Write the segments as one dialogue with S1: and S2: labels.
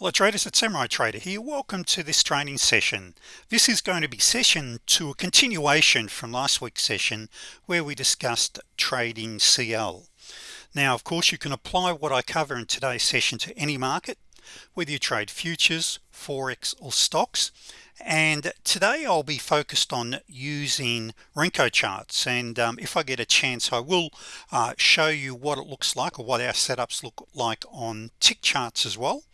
S1: Hello traders it's Samurai Trader here. Welcome to this training session. This is going to be session to a continuation from last week's session where we discussed trading CL now of course you can apply what I cover in today's session to any market whether you trade futures forex or stocks. And today I'll be focused on using Renko charts. And um, if I get a chance I will uh, show you what it looks like or what our setups look like on tick charts as well.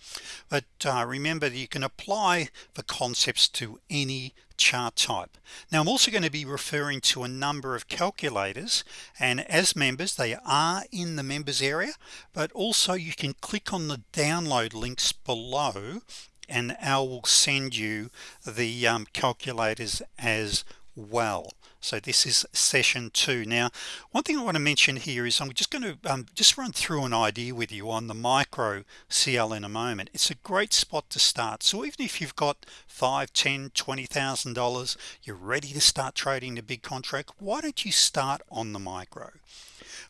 S1: But uh, remember you can apply the concepts to any chart type. Now I'm also going to be referring to a number of calculators and as members they are in the members area but also you can click on the download links below and Al will send you the um, calculators as well so this is session two. Now one thing I want to mention here is I'm just going to um, just run through an idea with you on the micro CL in a moment. It's a great spot to start. So even if you've got five ten twenty thousand dollars you're ready to start trading the big contract why don't you start on the micro?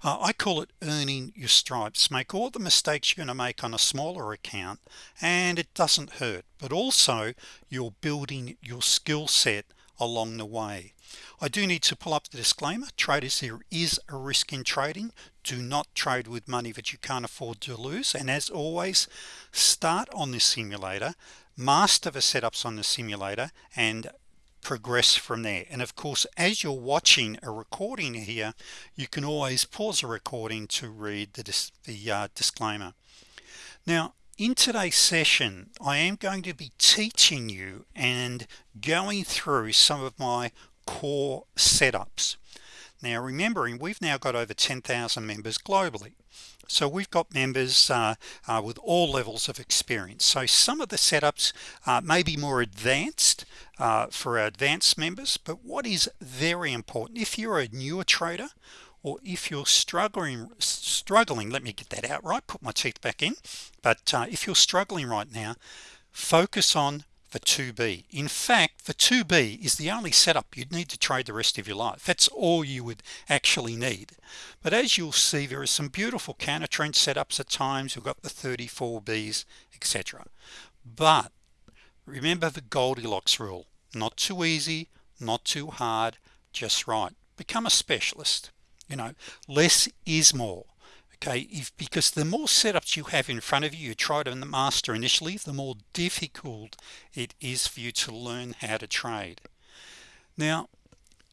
S1: Uh, I call it earning your stripes. Make all the mistakes you're going to make on a smaller account and it doesn't hurt but also you're building your skill set along the way. I do need to pull up the disclaimer. Traders there is a risk in trading. Do not trade with money that you can't afford to lose. And as always start on the simulator master the setups on the simulator and progress from there. And of course as you're watching a recording here you can always pause a recording to read the, the uh, disclaimer. Now in today's session I am going to be teaching you and going through some of my core setups. Now remembering we've now got over 10,000 members globally. So we've got members uh, uh, with all levels of experience. So some of the setups uh, may be more advanced uh, for our advanced members but what is very important if you're a newer trader or if you're struggling struggling let me get that out right put my teeth back in but uh, if you're struggling right now focus on the 2b in fact the 2b is the only setup you'd need to trade the rest of your life. That's all you would actually need. But as you'll see there are some beautiful counter trend setups at times. We've got the 34 B's etc but remember the Goldilocks rule. Not too easy not too hard just right. Become a specialist you know less is more okay? If because the more setups you have in front of you you try to master initially the more difficult it is for you to learn how to trade. Now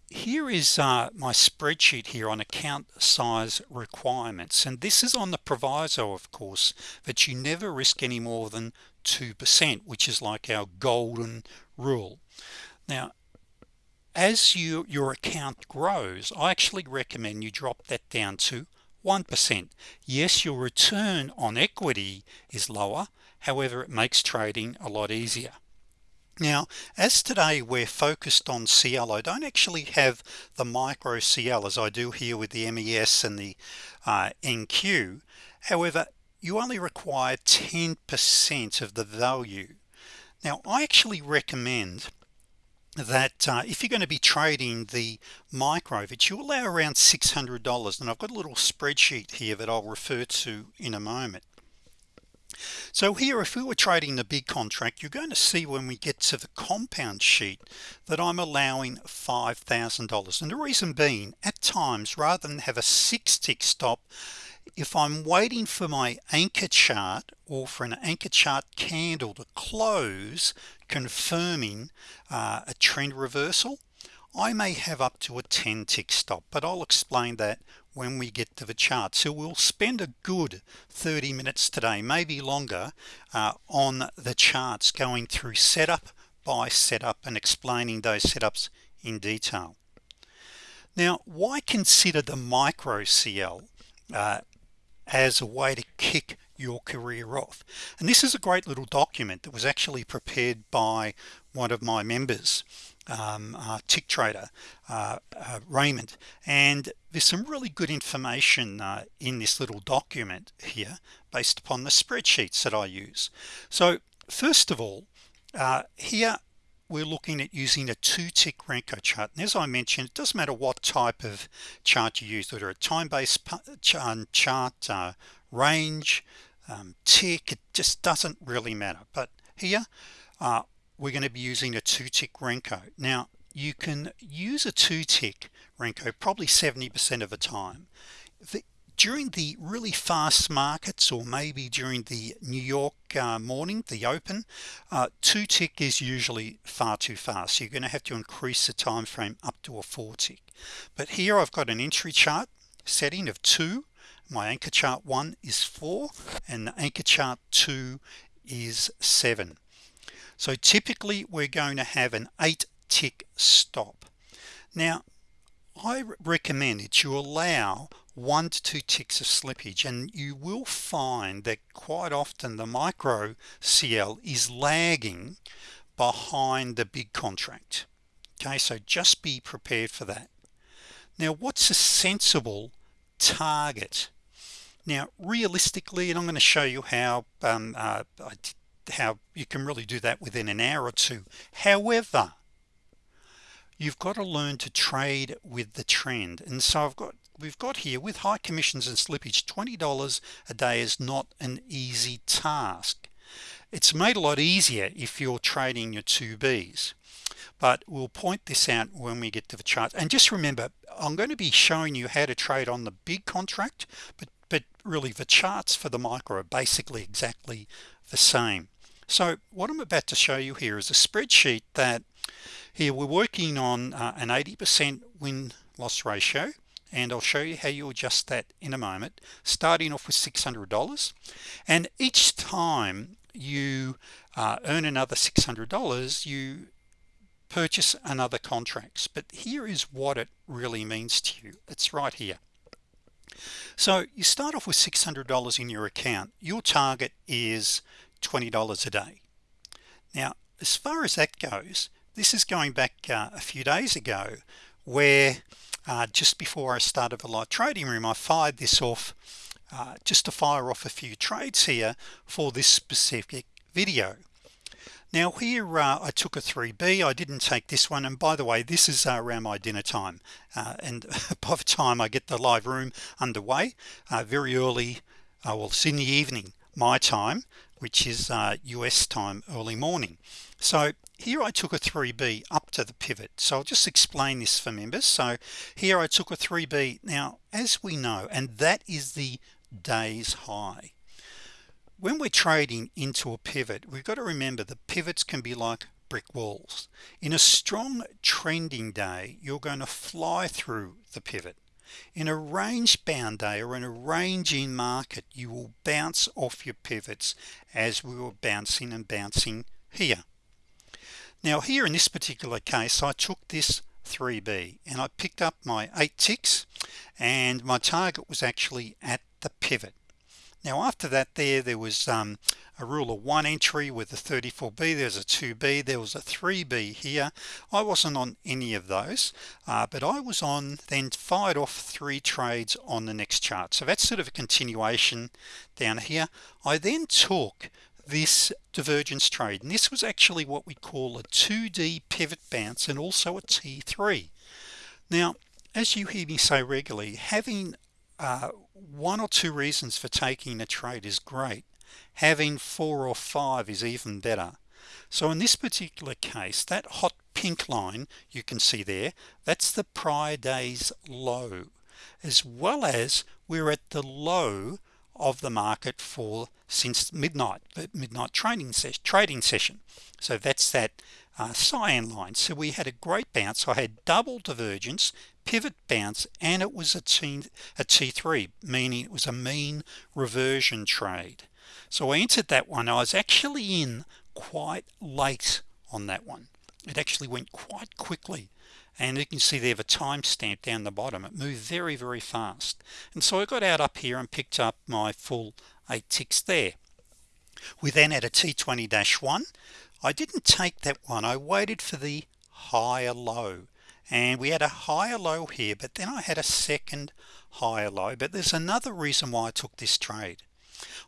S1: here is uh, my spreadsheet here on account size requirements and this is on the proviso of course that you never risk any more than 2% which is like our golden rule. Now as you your account grows I actually recommend you drop that down to 1% yes your return on equity is lower however it makes trading a lot easier. Now as today we're focused on CL I don't actually have the micro CL as I do here with the MES and the uh, NQ however you only require 10% of the value. Now I actually recommend that uh, if you're going to be trading the micro that you allow around $600 and I've got a little spreadsheet here that I'll refer to in a moment. So here if we were trading the big contract you're going to see when we get to the compound sheet that I'm allowing $5,000 and the reason being at times rather than have a six tick stop if I'm waiting for my anchor chart or for an anchor chart candle to close confirming uh, a trend reversal I may have up to a 10 tick stop but I'll explain that when we get to the chart. So we'll spend a good 30 minutes today maybe longer uh, on the charts going through setup by setup and explaining those setups in detail. Now why consider the micro CL uh, as a way to kick your career off. And this is a great little document that was actually prepared by one of my members um, uh, tick trader uh, uh, Raymond. And there's some really good information uh, in this little document here based upon the spreadsheets that I use. So first of all uh, here we're looking at using a two tick Renko chart. And as I mentioned it doesn't matter what type of chart you use whether a time-based chart uh, range um, tick it just doesn't really matter. But here uh, we're going to be using a two tick Renko. Now you can use a two tick Renko probably 70% of the time. The, during the really fast markets or maybe during the New York uh, morning the open uh, two tick is usually far too fast. So you're going to have to increase the time frame up to a four tick but here I've got an entry chart setting of two my anchor chart one is four and the anchor chart two is seven. So typically we're going to have an eight tick stop. Now I recommend that you allow one to two ticks of slippage and you will find that quite often the micro CL is lagging behind the big contract. Okay so just be prepared for that. Now what's a sensible target now realistically and I'm going to show you how um, uh, how you can really do that within an hour or two. However you've got to learn to trade with the trend. And so I've got we've got here with high commissions and slippage $20 a day is not an easy task. It's made a lot easier if you're trading your 2b's but we'll point this out when we get to the chart. And just remember I'm going to be showing you how to trade on the big contract but but really the charts for the micro are basically exactly the same. So what I'm about to show you here is a spreadsheet that here we're working on uh, an 80% win-loss ratio and I'll show you how you adjust that in a moment starting off with $600 and each time you uh, earn another $600 you purchase another contracts. But here is what it really means to you. It's right here so you start off with $600 in your account. Your target is $20 a day. Now as far as that goes this is going back uh, a few days ago where uh, just before I started the live trading room I fired this off uh, just to fire off a few trades here for this specific video now here uh, I took a 3b I didn't take this one. And by the way this is uh, around my dinner time. Uh, and by the time I get the live room underway uh, very early uh, well it's in the evening my time which is US uh, time early morning. So here I took a 3b up to the pivot. So I'll just explain this for members. So here I took a 3b now as we know and that is the day's high when we're trading into a pivot we've got to remember the pivots can be like brick walls. In a strong trending day you're going to fly through the pivot. In a range bound day or in a ranging market you will bounce off your pivots as we were bouncing and bouncing here. Now here in this particular case I took this 3b and I picked up my eight ticks and my target was actually at the pivot now after that there there was um, a rule of one entry with the 34b there's a 2b there was a 3b here. I wasn't on any of those uh, but I was on then fired off three trades on the next chart. So that's sort of a continuation down here. I then took this divergence trade and this was actually what we call a 2d pivot bounce and also a t3 now as you hear me say regularly having uh, one or two reasons for taking a trade is great. Having four or five is even better. So in this particular case that hot pink line you can see there that's the prior days low. As well as we're at the low of the market for since midnight the midnight trading session trading session. So that's that uh, cyan line. So we had a great bounce. I had double divergence pivot bounce and it was a T a t3 meaning it was a mean reversion trade. So I entered that one. I was actually in quite late on that one. It actually went quite quickly and you can see there the timestamp down the bottom. It moved very very fast. And so I got out up here and picked up my full eight ticks there. We then had a t20-1 I didn't take that one. I waited for the higher low. And we had a higher low here but then I had a second higher low. But there's another reason why I took this trade.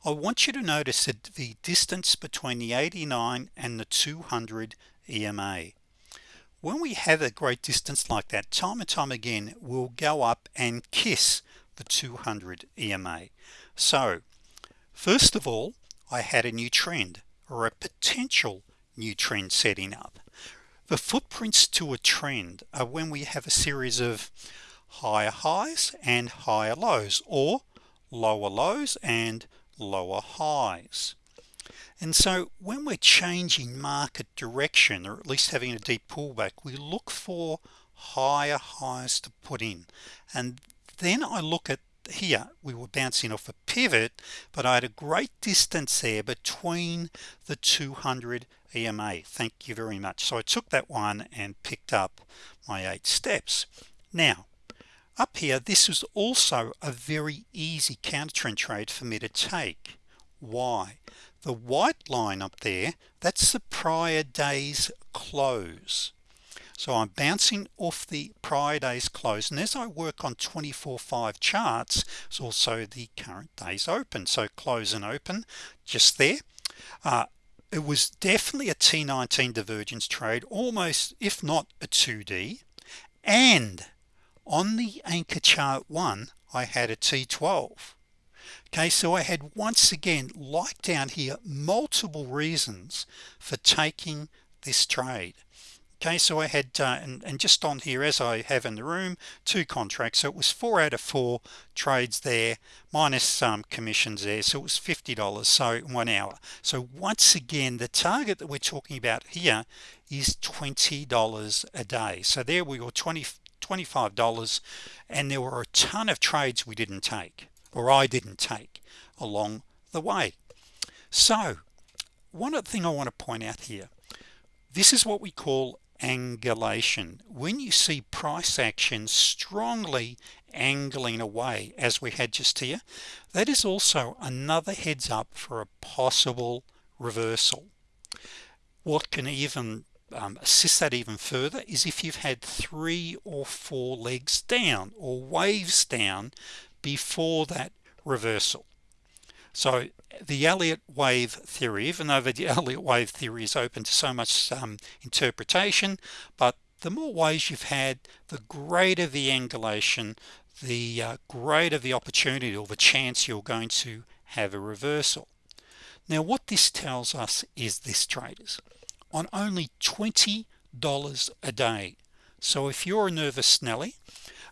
S1: I want you to notice that the distance between the 89 and the 200 EMA when we have a great distance like that time and time again we'll go up and kiss the 200 EMA so first of all I had a new trend or a potential new trend setting up. The footprints to a trend are when we have a series of higher highs and higher lows or lower lows and lower highs and so when we're changing market direction or at least having a deep pullback we look for higher highs to put in. And then I look at here we were bouncing off a pivot but I had a great distance there between the 200 EMA thank you very much. So I took that one and picked up my eight steps. Now up here this was also a very easy counter trend trade for me to take. Why the white line up there that's the prior day's close. So I'm bouncing off the prior day's close and as I work on 24 5 charts it's also the current day's open. So close and open just there. Uh, it was definitely a T19 divergence trade almost if not a 2d and on the anchor chart one I had a T12 okay so I had once again like down here multiple reasons for taking this trade. Okay so I had uh, and, and just on here as I have in the room two contracts. So it was four out of four trades there minus some commissions there. So it was $50 so one hour. So once again the target that we're talking about here is $20 a day. So there we were 20 $25 and there were a ton of trades we didn't take or I didn't take along the way. So one other thing I want to point out here. This is what we call angulation. When you see price action strongly angling away as we had just here that is also another heads up for a possible reversal. What can even um, assist that even further is if you've had three or four legs down or waves down before that reversal. So the Elliott wave theory even though the Elliott wave theory is open to so much um, interpretation but the more ways you've had the greater the angulation the uh, greater the opportunity or the chance you're going to have a reversal. Now what this tells us is this traders. On only $20 a day. So if you're a nervous Nelly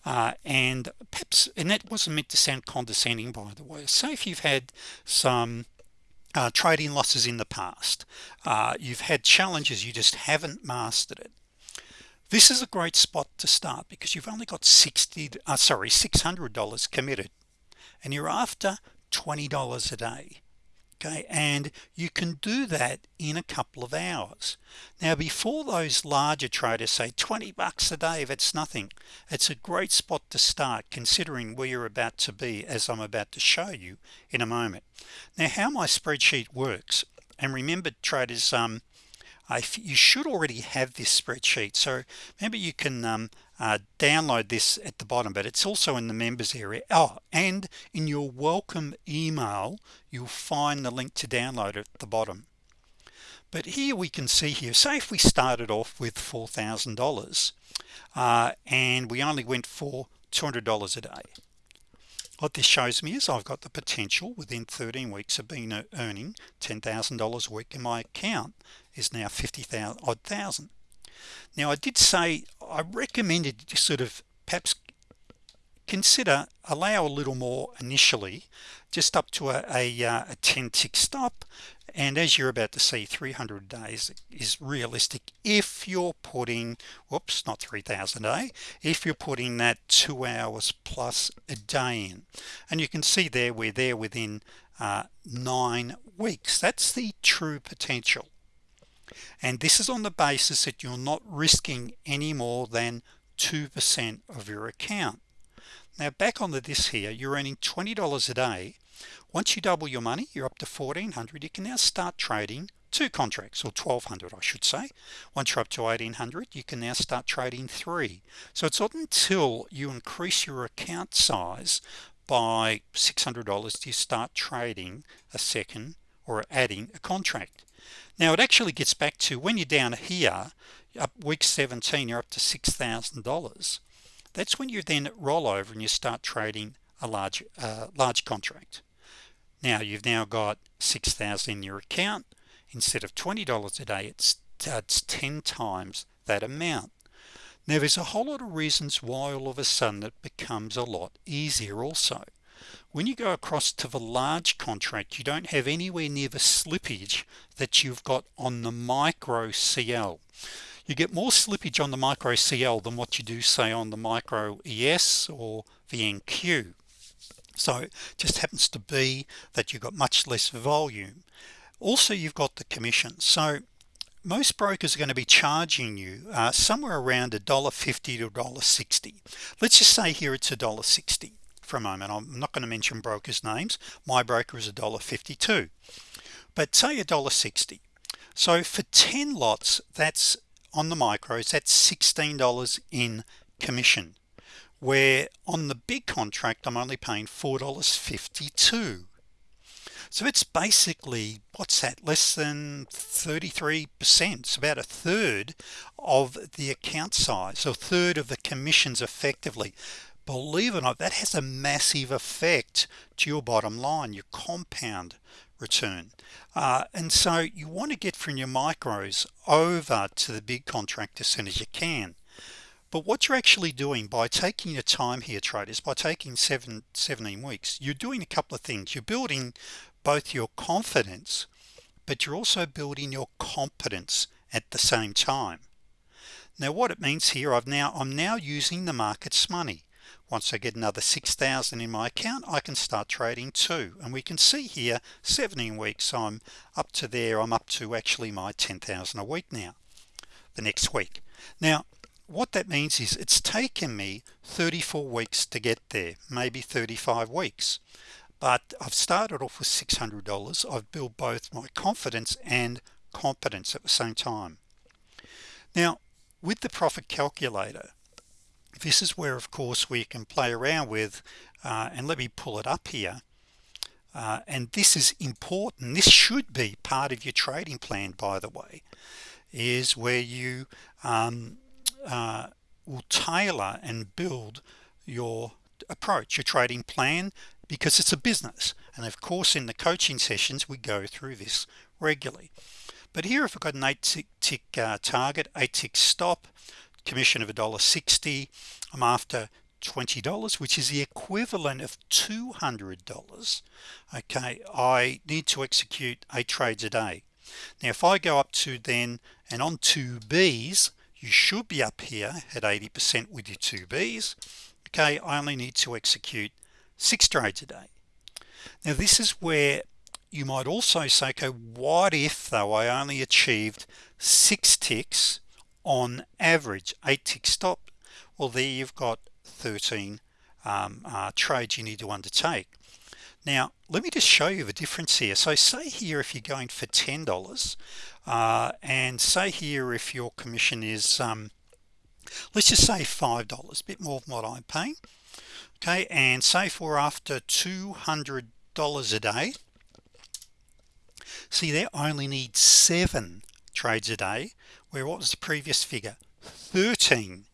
S1: uh, and perhaps and that wasn't meant to sound condescending by the way. Say if you've had some uh, trading losses in the past uh, you've had challenges you just haven't mastered it. This is a great spot to start because you've only got 60 uh, sorry $600 committed and you're after $20 a day okay and you can do that in a couple of hours. Now before those larger traders say 20 bucks a day that's nothing. It's a great spot to start considering where you're about to be as I'm about to show you in a moment. Now how my spreadsheet works and remember traders um you should already have this spreadsheet. So maybe you can um, uh, download this at the bottom but it's also in the members area. Oh and in your welcome email you'll find the link to download at the bottom. But here we can see here say if we started off with $4,000 uh, and we only went for $200 a day what this shows me is I've got the potential within 13 weeks of being uh, earning $10,000 a week in my account is now 50,000 odd thousand. Now I did say I recommended sort of perhaps consider allow a little more initially just up to a, a, uh, a 10 tick stop. And as you're about to see 300 days is realistic if you're putting whoops not 3,000 a day if you're putting that two hours plus a day in. And you can see there we're there within uh, nine weeks. That's the true potential. And this is on the basis that you're not risking any more than 2% of your account. Now back onto this here you're earning $20 a day once you double your money you're up to 1400 you can now start trading two contracts or 1200 I should say. Once you're up to 1800 you can now start trading three. So it's not until you increase your account size by $600 to you start trading a second or adding a contract. Now it actually gets back to when you're down here up week 17 you're up to $6,000 that's when you then roll over and you start trading a large uh, large contract now you've now got 6,000 in your account. Instead of $20 a day it's, it's 10 times that amount. Now there's a whole lot of reasons why all of a sudden it becomes a lot easier also. When you go across to the large contract you don't have anywhere near the slippage that you've got on the micro CL you get more slippage on the micro CL than what you do say on the micro ES or the NQ so it just happens to be that you've got much less volume. Also you've got the commission. So most brokers are going to be charging you uh, somewhere around a dollar 50 to dollar 60 let's just say here it's a dollar 60 for a moment. I'm not going to mention brokers names. My broker is a dollar 52 but say a dollar 60 so for 10 lots that's on the micros that's $16 in commission where on the big contract I'm only paying $4.52 so it's basically what's that less than 33% it's about a third of the account size a third of the commissions effectively. Believe it or not that has a massive effect to your bottom line your compound return. Uh, and so you want to get from your micros over to the big contract as soon as you can but what you're actually doing by taking your time here traders by taking seven 17 weeks you're doing a couple of things. You're building both your confidence but you're also building your competence at the same time. Now what it means here I've now I'm now using the markets money. Once I get another 6,000 in my account I can start trading too. And we can see here 17 weeks I'm up to there I'm up to actually my 10,000 a week now the next week. Now what that means is it's taken me 34 weeks to get there maybe 35 weeks. But I've started off with $600 I've built both my confidence and competence at the same time. Now with the profit calculator this is where of course we can play around with uh, and let me pull it up here. Uh, and this is important. This should be part of your trading plan by the way is where you um, uh, will tailor and build your approach your trading plan because it's a business. And of course in the coaching sessions we go through this regularly. But here if I've got an eight tick, tick uh, target eight tick stop commission of a dollar 60 I'm after $20 which is the equivalent of $200 okay I need to execute eight trades a day. Now if I go up to then and on two B's you should be up here at 80% with your two B's okay? I only need to execute six trades a day. Now this is where you might also say okay what if though I only achieved six ticks on average eight tick stop? Well there you've got 13 um, uh, trades you need to undertake. Now let me just show you the difference here. So say here if you're going for $10 uh, and say here if your commission is um, let's just say five dollars a bit more than what I'm paying okay? And say for after $200 a day see they only need seven trades a day where what was the previous figure? 13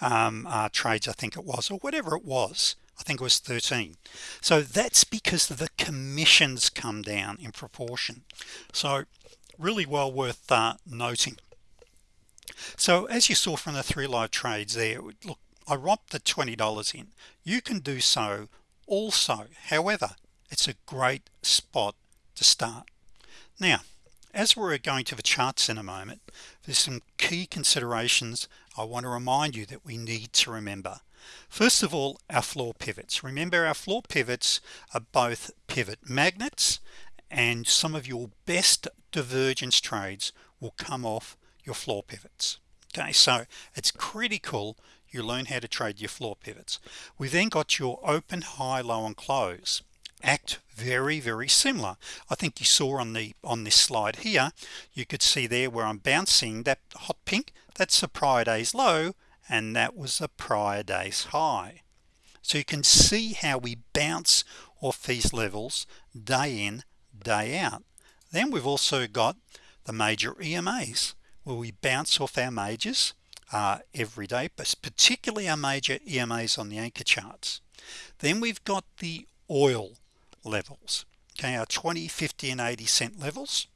S1: um, uh, trades I think it was or whatever it was. I think it was 13 so that's because the commissions come down in proportion. So really well worth uh, noting. So as you saw from the three live trades there look I romped the $20 in. You can do so also. However it's a great spot to start. Now as we're going to the charts in a moment there's some key considerations I want to remind you that we need to remember. First of all our floor pivots. Remember our floor pivots are both pivot magnets and some of your best divergence trades will come off your floor pivots. Okay so it's critical you learn how to trade your floor pivots. We then got your open high low and close. Act very very similar. I think you saw on the on this slide here you could see there where I'm bouncing that hot pink that's a prior day's low and that was a prior day's high. So you can see how we bounce off these levels day in day out. Then we've also got the major EMAs where we bounce off our majors uh, every day but particularly our major EMAs on the anchor charts. Then we've got the oil levels okay our 20 50 and 80 cent levels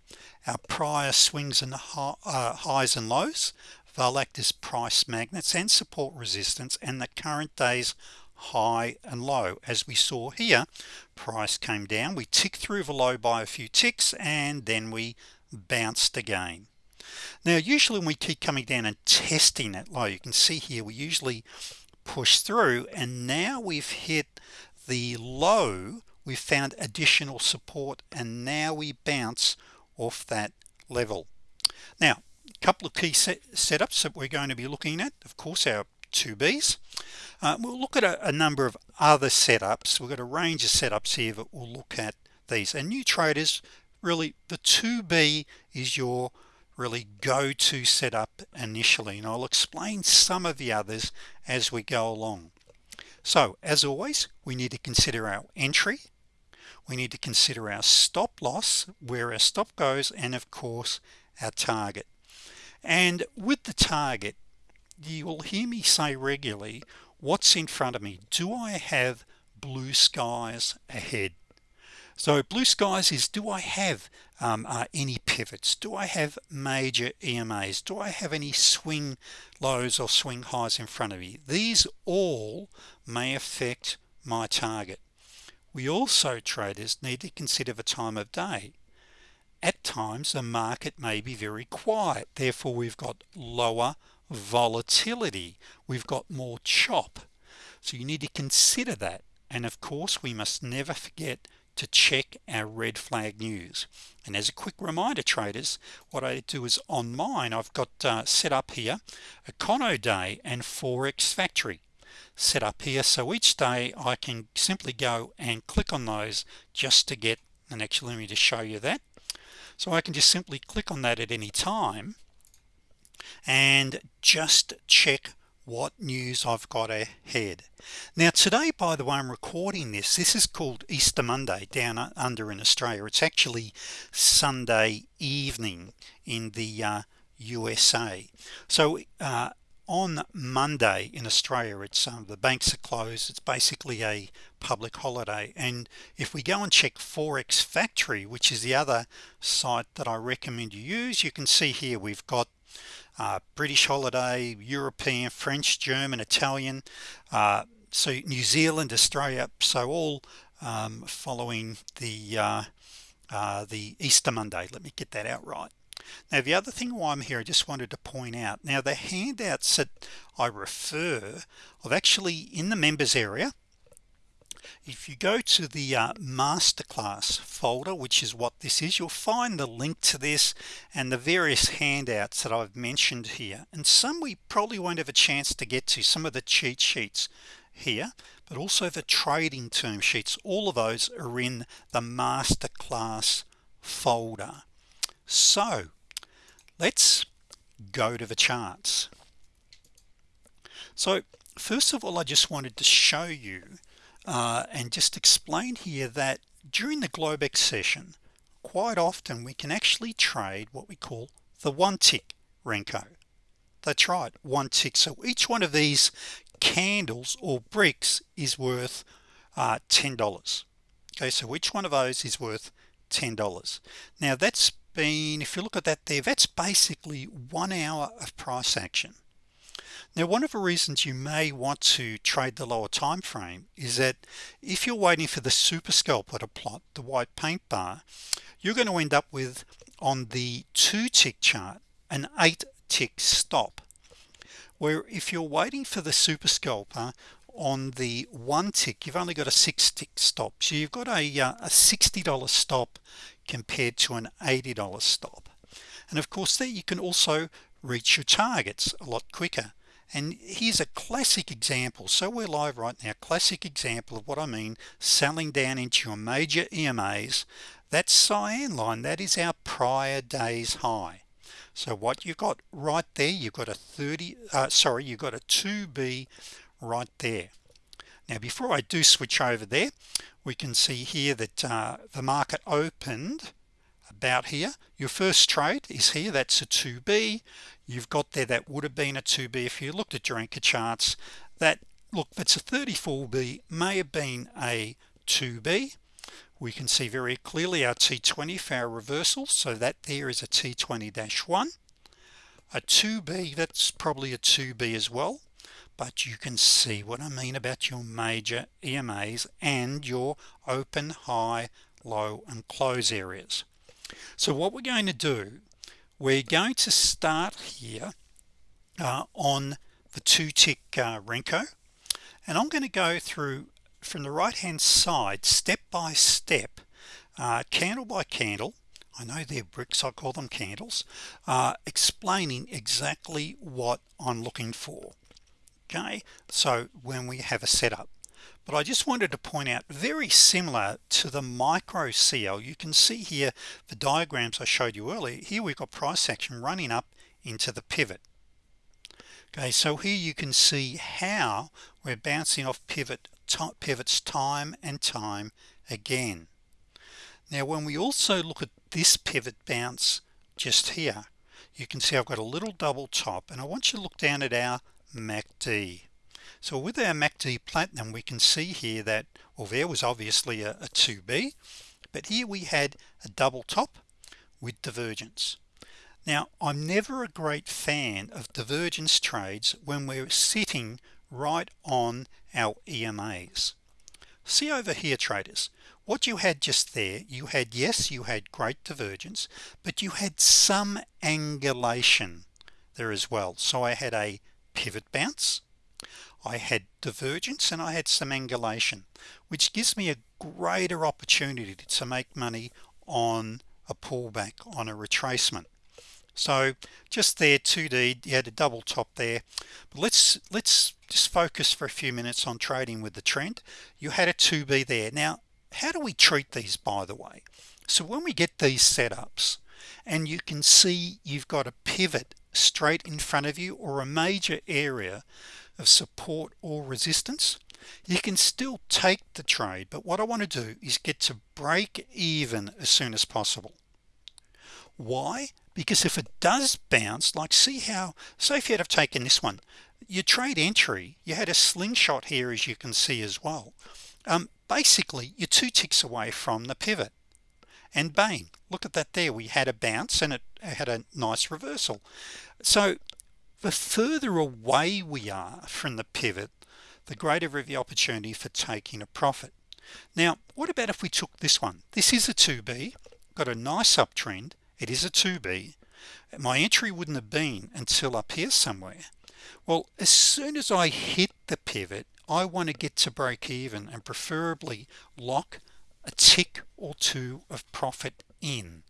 S1: our prior swings and uh, highs and lows they'll act as price magnets and support resistance and the current days high and low. As we saw here price came down. We ticked through the low by a few ticks and then we bounced again. Now usually when we keep coming down and testing that low you can see here we usually push through and now we've hit the low we've found additional support and now we bounce off that level. Now a couple of key set setups that we're going to be looking at of course our 2b's uh, we'll look at a, a, number of other setups. We've got a range of setups here that we'll look at these. And new traders really the 2b is your really go-to setup initially and I'll explain some of the others as we go along. So as always we need to consider our entry. We need to consider our stop loss where our stop goes and of course our target. And with the target you will hear me say regularly what's in front of me? Do I have blue skies ahead? So blue skies is do I have um, uh, any pivots? Do I have major EMAs do I have any swing lows or swing highs in front of me? These all may affect my target. We also traders need to consider the time of day. At times the market may be very quiet. Therefore we've got lower volatility we've got more chop. So you need to consider that. And of course we must never forget to check our red flag news. And as a quick reminder traders what I do is on mine I've got uh, set up here a Econoday and Forex factory set up here. So each day I can simply go and click on those just to get and actually let me just show you that. So I can just simply click on that at any time and just check what news I've got ahead. Now today by the way I'm recording this. This is called Easter Monday down under in Australia. It's actually Sunday evening in the uh, USA so uh, on Monday in Australia it's um, the banks are closed. It's basically a public holiday. And if we go and check Forex factory which is the other site that I recommend you use you can see here we've got uh, British holiday European French German Italian uh, so New Zealand Australia so all um, following the uh, uh, the Easter Monday. Let me get that out right. Now the other thing why I'm here I just wanted to point out now the handouts that I refer I've actually in the members area if you go to the uh, masterclass folder which is what this is you'll find the link to this and the various handouts that I've mentioned here. And some we probably won't have a chance to get to some of the cheat sheets here but also the trading term sheets. All of those are in the masterclass folder. So let's go to the charts. So first of all I just wanted to show you uh, and just explain here that during the Globex session quite often we can actually trade what we call the one tick Renko. That's right one tick so each one of these candles or bricks is worth uh, $10 okay so each one of those is worth $10 now that's been if you look at that there that's basically one hour of price action now one of the reasons you may want to trade the lower time frame is that if you're waiting for the super scalper to plot the white paint bar you're going to end up with on the two tick chart an eight tick stop. Where if you're waiting for the super scalper on the one tick you've only got a six tick stop. So you've got a, uh, a $60 stop compared to an $80 stop. And of course there you can also reach your targets a lot quicker and here's a classic example. So we're live right now. Classic example of what I mean selling down into your major EMAs that cyan line that is our prior days high. So what you've got right there you've got a 30 uh, sorry you've got a 2b right there. Now before I do switch over there we can see here that uh, the market opened about here. Your first trade is here. That's a 2b you've got there that would have been a 2b if you looked at your anchor charts that look that's a 34b may have been a 2b we can see very clearly our T20 for our reversal so that there is a T20-1 a 2b that's probably a 2b as well but you can see what I mean about your major EMAs and your open high low and close areas. So what we're going to do we're going to start here uh, on the two tick uh, Renko. And I'm going to go through from the right hand side step by step uh, candle by candle I know they're bricks I call them candles uh, explaining exactly what I'm looking for. Okay so when we have a setup but I just wanted to point out very similar to the micro CL you can see here the diagrams I showed you earlier. Here we've got price action running up into the pivot. Okay so here you can see how we're bouncing off pivot pivots time and time again. Now when we also look at this pivot bounce just here you can see I've got a little double top and I want you to look down at our MACD so with our MACD platinum we can see here that well there was obviously a, a 2b but here we had a double top with divergence. Now I'm never a great fan of divergence trades when we're sitting right on our EMAs see over here traders. What you had just there you had yes you had great divergence but you had some angulation there as well. So I had a pivot bounce I had divergence and I had some angulation which gives me a greater opportunity to make money on a pullback on a retracement. So just there 2d you had a double top there. But let's let's just focus for a few minutes on trading with the trend. You had a 2b there. Now how do we treat these by the way? So when we get these setups and you can see you've got a pivot straight in front of you or a major area of support or resistance. You can still take the trade but what I want to do is get to break even as soon as possible. Why? Because if it does bounce like see how say if you'd have taken this one your trade entry you had a slingshot here as you can see as well. Um, basically you're two ticks away from the pivot. And bang look at that there we had a bounce and it had a nice reversal. So the further away we are from the pivot the greater the opportunity for taking a profit. Now what about if we took this one? This is a 2b got a nice uptrend. It is a 2b my entry wouldn't have been until up here somewhere. Well as soon as I hit the pivot I want to get to break even and preferably lock a tick or two of profit in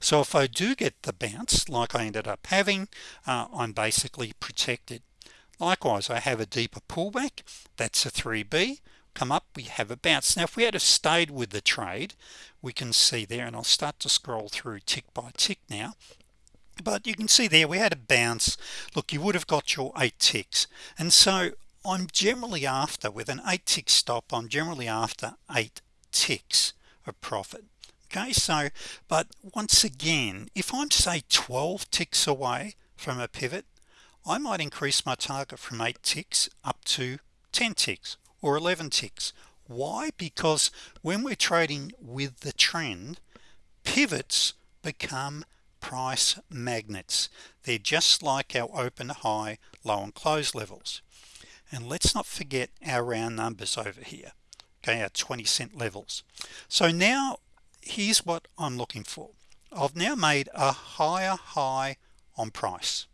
S1: so if I do get the bounce like I ended up having uh, I'm basically protected. Likewise I have a deeper pullback. That's a 3b come up we have a bounce. Now if we had stayed with the trade we can see there and I'll start to scroll through tick by tick now. But you can see there we had a bounce. Look you would have got your eight ticks. And so I'm generally after with an eight tick stop I'm generally after eight ticks of profit okay so but once again if I'm say 12 ticks away from a pivot I might increase my target from 8 ticks up to 10 ticks or 11 ticks. Why? Because when we're trading with the trend pivots become price magnets. They're just like our open high low and close levels. And let's not forget our round numbers over here okay our 20 cent levels. So now here's what I'm looking for. I've now made a higher high on price.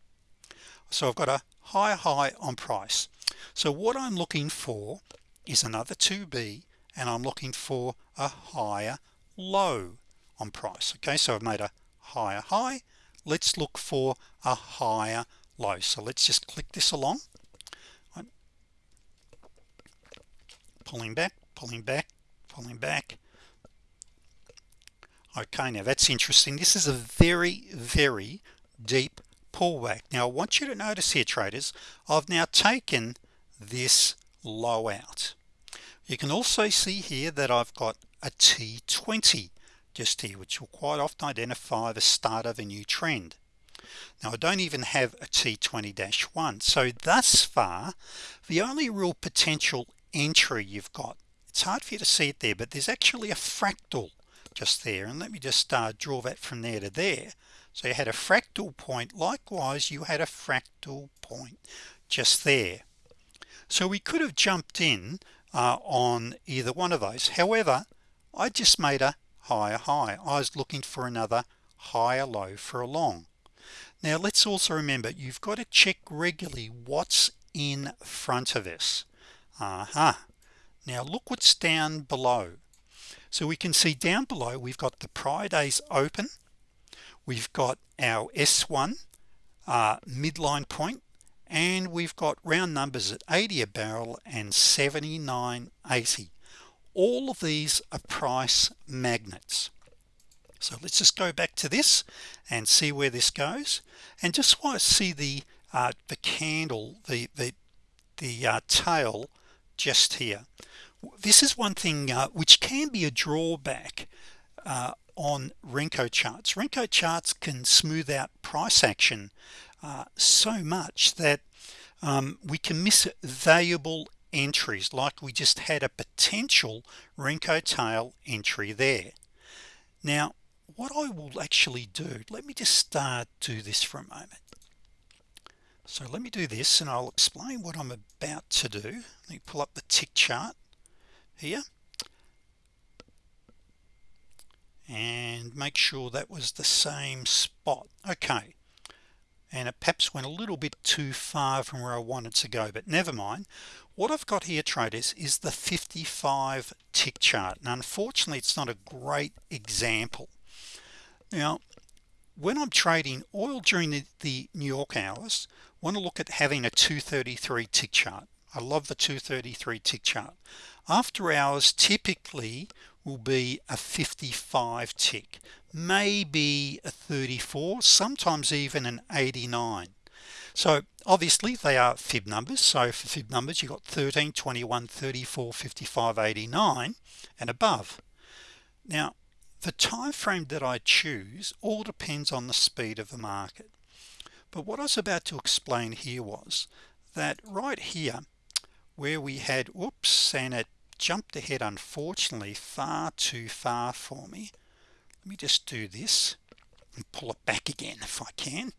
S1: So I've got a higher high on price. So what I'm looking for is another 2b and I'm looking for a higher low on price. Okay so I've made a higher high. Let's look for a higher low. So let's just click this along. Pulling back pulling back pulling back okay now that's interesting. This is a very very deep pullback. Now I want you to notice here traders I've now taken this low out. You can also see here that I've got a T20 just here which will quite often identify the start of a new trend. Now I don't even have a T20-1 so thus far the only real potential entry you've got it's hard for you to see it there but there's actually a fractal just there and let me just uh, draw that from there to there. So you had a fractal point likewise you had a fractal point just there. So we could have jumped in uh, on either one of those. However I just made a higher high. I was looking for another higher low for a long. Now let's also remember you've got to check regularly what's in front of us. Uh -huh. now look what's down below so we can see down below we've got the prior days open we've got our s1 uh, midline point and we've got round numbers at 80 a barrel and 79.80 all of these are price magnets. So let's just go back to this and see where this goes. And just want to see the uh, the candle the the the uh, tail just here this is one thing uh, which can be a drawback uh, on Renko charts. Renko charts can smooth out price action uh, so much that um, we can miss valuable entries like we just had a potential Renko tail entry there. Now what I will actually do let me just start do this for a moment. So let me do this and I'll explain what I'm about to do. Let me pull up the tick chart here. And make sure that was the same spot. Okay. And it perhaps went a little bit too far from where I wanted to go but never mind. What I've got here traders is the 55 tick chart. And unfortunately it's not a great example. Now when I'm trading oil during the, the New York hours I want to look at having a 233 tick chart. I love the 233 tick chart after hours typically will be a 55 tick maybe a 34 sometimes even an 89 so obviously they are fib numbers. So for fib numbers you got 13 21 34 55 89 and above. Now the time frame that I choose all depends on the speed of the market. But what I was about to explain here was that right here where we had whoops and it jumped ahead unfortunately far too far for me. Let me just do this and pull it back again if I can.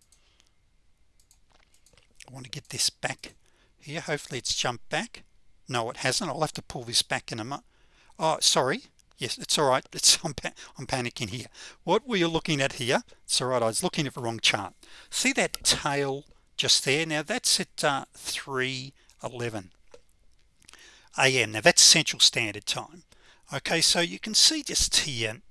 S1: I want to get this back here. Hopefully it's jumped back. No it hasn't. I'll have to pull this back in a moment oh sorry. Yes it's all right. It's I'm, I'm panicking here. What were you looking at here? It's all right. I was looking at the wrong chart. See that tail just there? Now that's at uh, 311 a.m. now that's Central Standard Time okay so you can see just here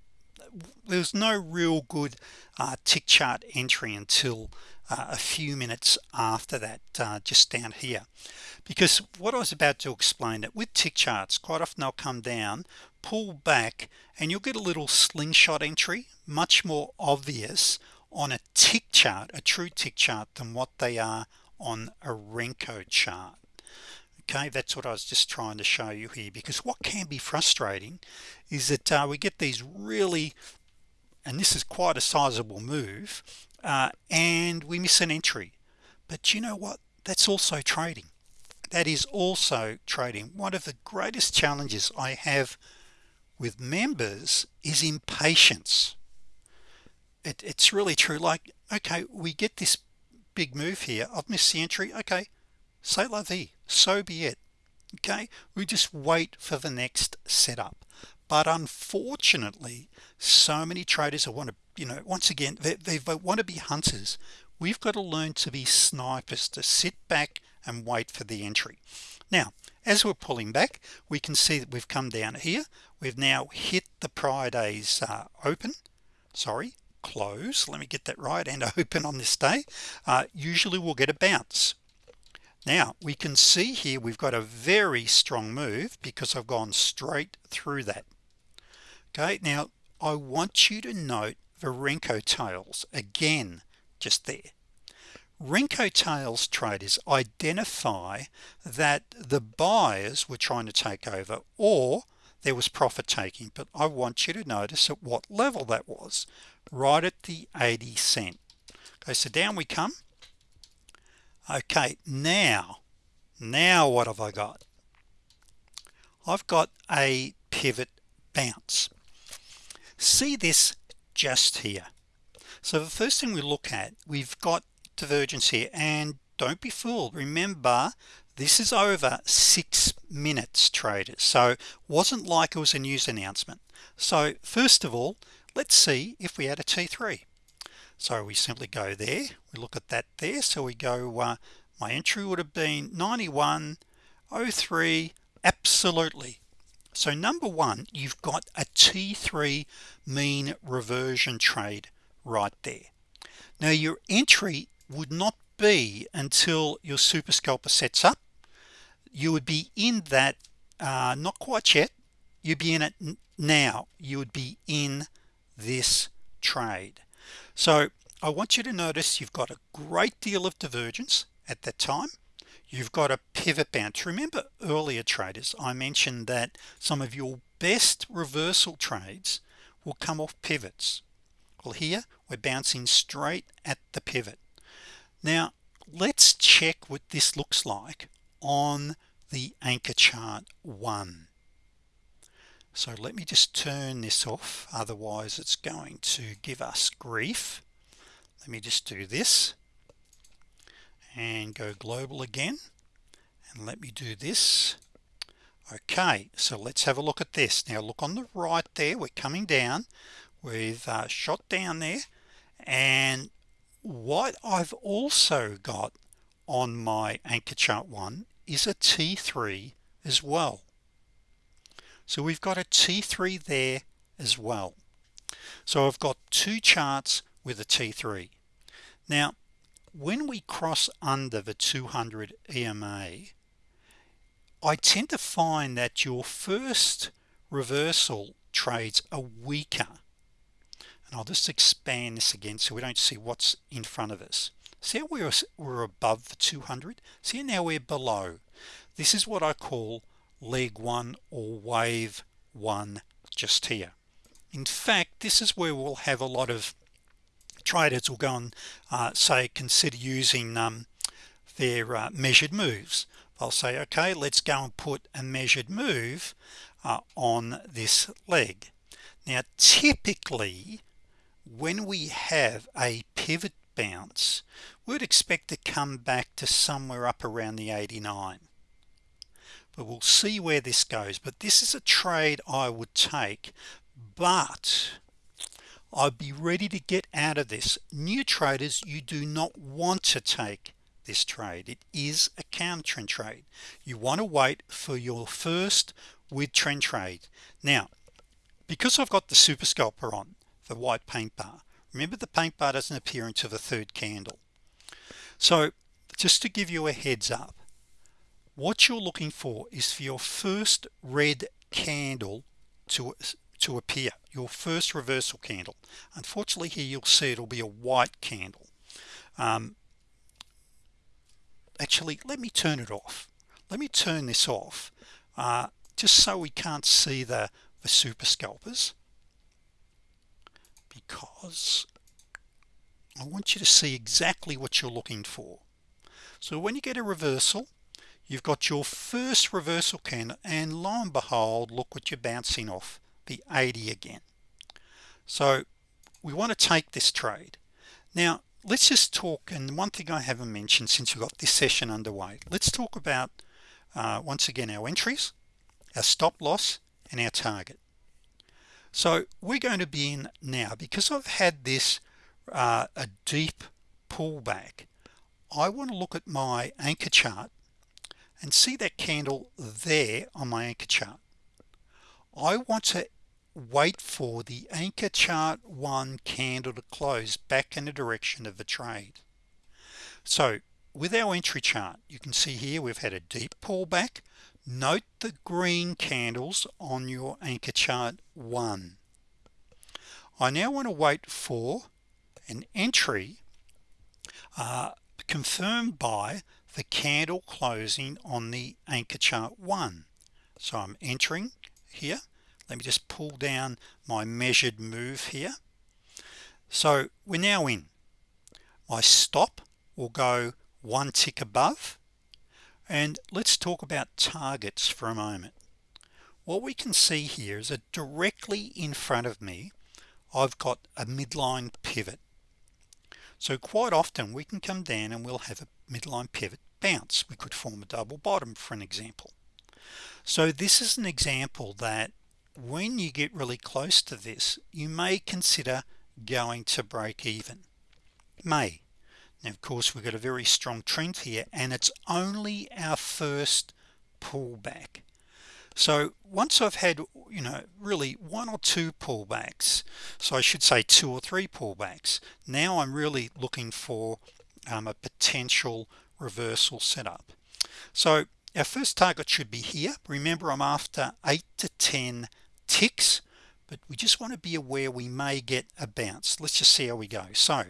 S1: there's no real good uh, tick chart entry until uh, a few minutes after that uh, just down here because what I was about to explain that with tick charts quite often they'll come down pull back and you'll get a little slingshot entry much more obvious on a tick chart a true tick chart than what they are on a Renko chart okay that's what I was just trying to show you here because what can be frustrating is that uh, we get these really and this is quite a sizable move uh, and we miss an entry. But you know what? That's also trading. That is also trading. One of the greatest challenges I have with members is impatience. It, it's really true. Like okay we get this big move here. I've missed the entry. Okay say la vie so be it. Okay? We just wait for the next setup. But unfortunately so many traders are want to you know once again they, they want to be hunters. We've got to learn to be snipers to sit back and wait for the entry. Now as we're pulling back we can see that we've come down here. We've now hit the prior days uh, open. Sorry close. Let me get that right and open on this day. Uh, usually we'll get a bounce now we can see here we've got a very strong move because I've gone straight through that. Okay now I want you to note the Renko tails again just there. Renko tails traders identify that the buyers were trying to take over or there was profit taking but I want you to notice at what level that was right at the 80 cent. Okay so down we come okay now now what have I got? I've got a pivot bounce. See this just here. So the first thing we look at we've got divergence here and don't be fooled. Remember this is over six minutes traders. So wasn't like it was a news announcement. So first of all let's see if we had a t3 so we simply go there. We look at that there. So we go uh, my entry would have been 9103 absolutely. So number one you've got a t3 mean reversion trade right there. Now your entry would not be until your super scalper sets up. You would be in that uh, not quite yet. You'd be in it now. You would be in this trade so I want you to notice you've got a great deal of divergence at that time. You've got a pivot bounce. Remember earlier traders I mentioned that some of your best reversal trades will come off pivots. Well here we're bouncing straight at the pivot. Now let's check what this looks like on the anchor chart one so let me just turn this off otherwise it's going to give us grief. Let me just do this and go global again and let me do this. Okay so let's have a look at this. Now look on the right there we're coming down. We've uh, shot down there and what I've also got on my anchor chart one is a t3 as well so we've got a t3 there as well. So I've got two charts with a t3 now when we cross under the 200 EMA I tend to find that your first reversal trades are weaker. And I'll just expand this again so we don't see what's in front of us. See how we're, we're above the 200 see now we're below? This is what I call leg one or wave one just here. In fact this is where we'll have a lot of traders will go and uh, say consider using um, their uh, measured moves. I'll say okay let's go and put a measured move uh, on this leg. Now typically when we have a pivot bounce we'd expect to come back to somewhere up around the 89 but we'll see where this goes. But this is a trade I would take but I'd be ready to get out of this. New traders you do not want to take this trade. It is a counter trend trade. You want to wait for your first with trend trade. Now because I've got the super scalper on the white paint bar remember the paint bar doesn't appear until the third candle. So just to give you a heads up what you're looking for is for your first red candle to to appear your first reversal candle. Unfortunately here you'll see it'll be a white candle. Um, actually let me turn it off. Let me turn this off uh, just so we can't see the the super scalpers because I want you to see exactly what you're looking for. So when you get a reversal you've got your first reversal candle and lo and behold look what you're bouncing off the 80 again. So we want to take this trade. Now let's just talk and one thing I haven't mentioned since we've got this session underway let's talk about uh, once again our entries our stop loss and our target. So we're going to be in now because I've had this uh, a deep pullback I want to look at my anchor chart and see that candle there on my anchor chart. I want to wait for the anchor chart one candle to close back in the direction of the trade. So with our entry chart you can see here we've had a deep pullback. Note the green candles on your anchor chart one. I now want to wait for an entry uh, confirmed by the candle closing on the anchor chart one. So I'm entering here. Let me just pull down my measured move here. So we're now in. My stop will go one tick above. And let's talk about targets for a moment. What we can see here is that directly in front of me I've got a midline pivot. So quite often we can come down and we'll have a midline pivot bounce. We could form a double bottom for an example. So this is an example that when you get really close to this you may consider going to break even. May. Now of course we've got a very strong trend here and it's only our first pullback. So once I've had you know really one or two pullbacks so I should say two or three pullbacks now I'm really looking for um, a potential reversal setup. So our first target should be here. Remember I'm after 8 to 10 ticks but we just want to be aware we may get a bounce. Let's just see how we go. So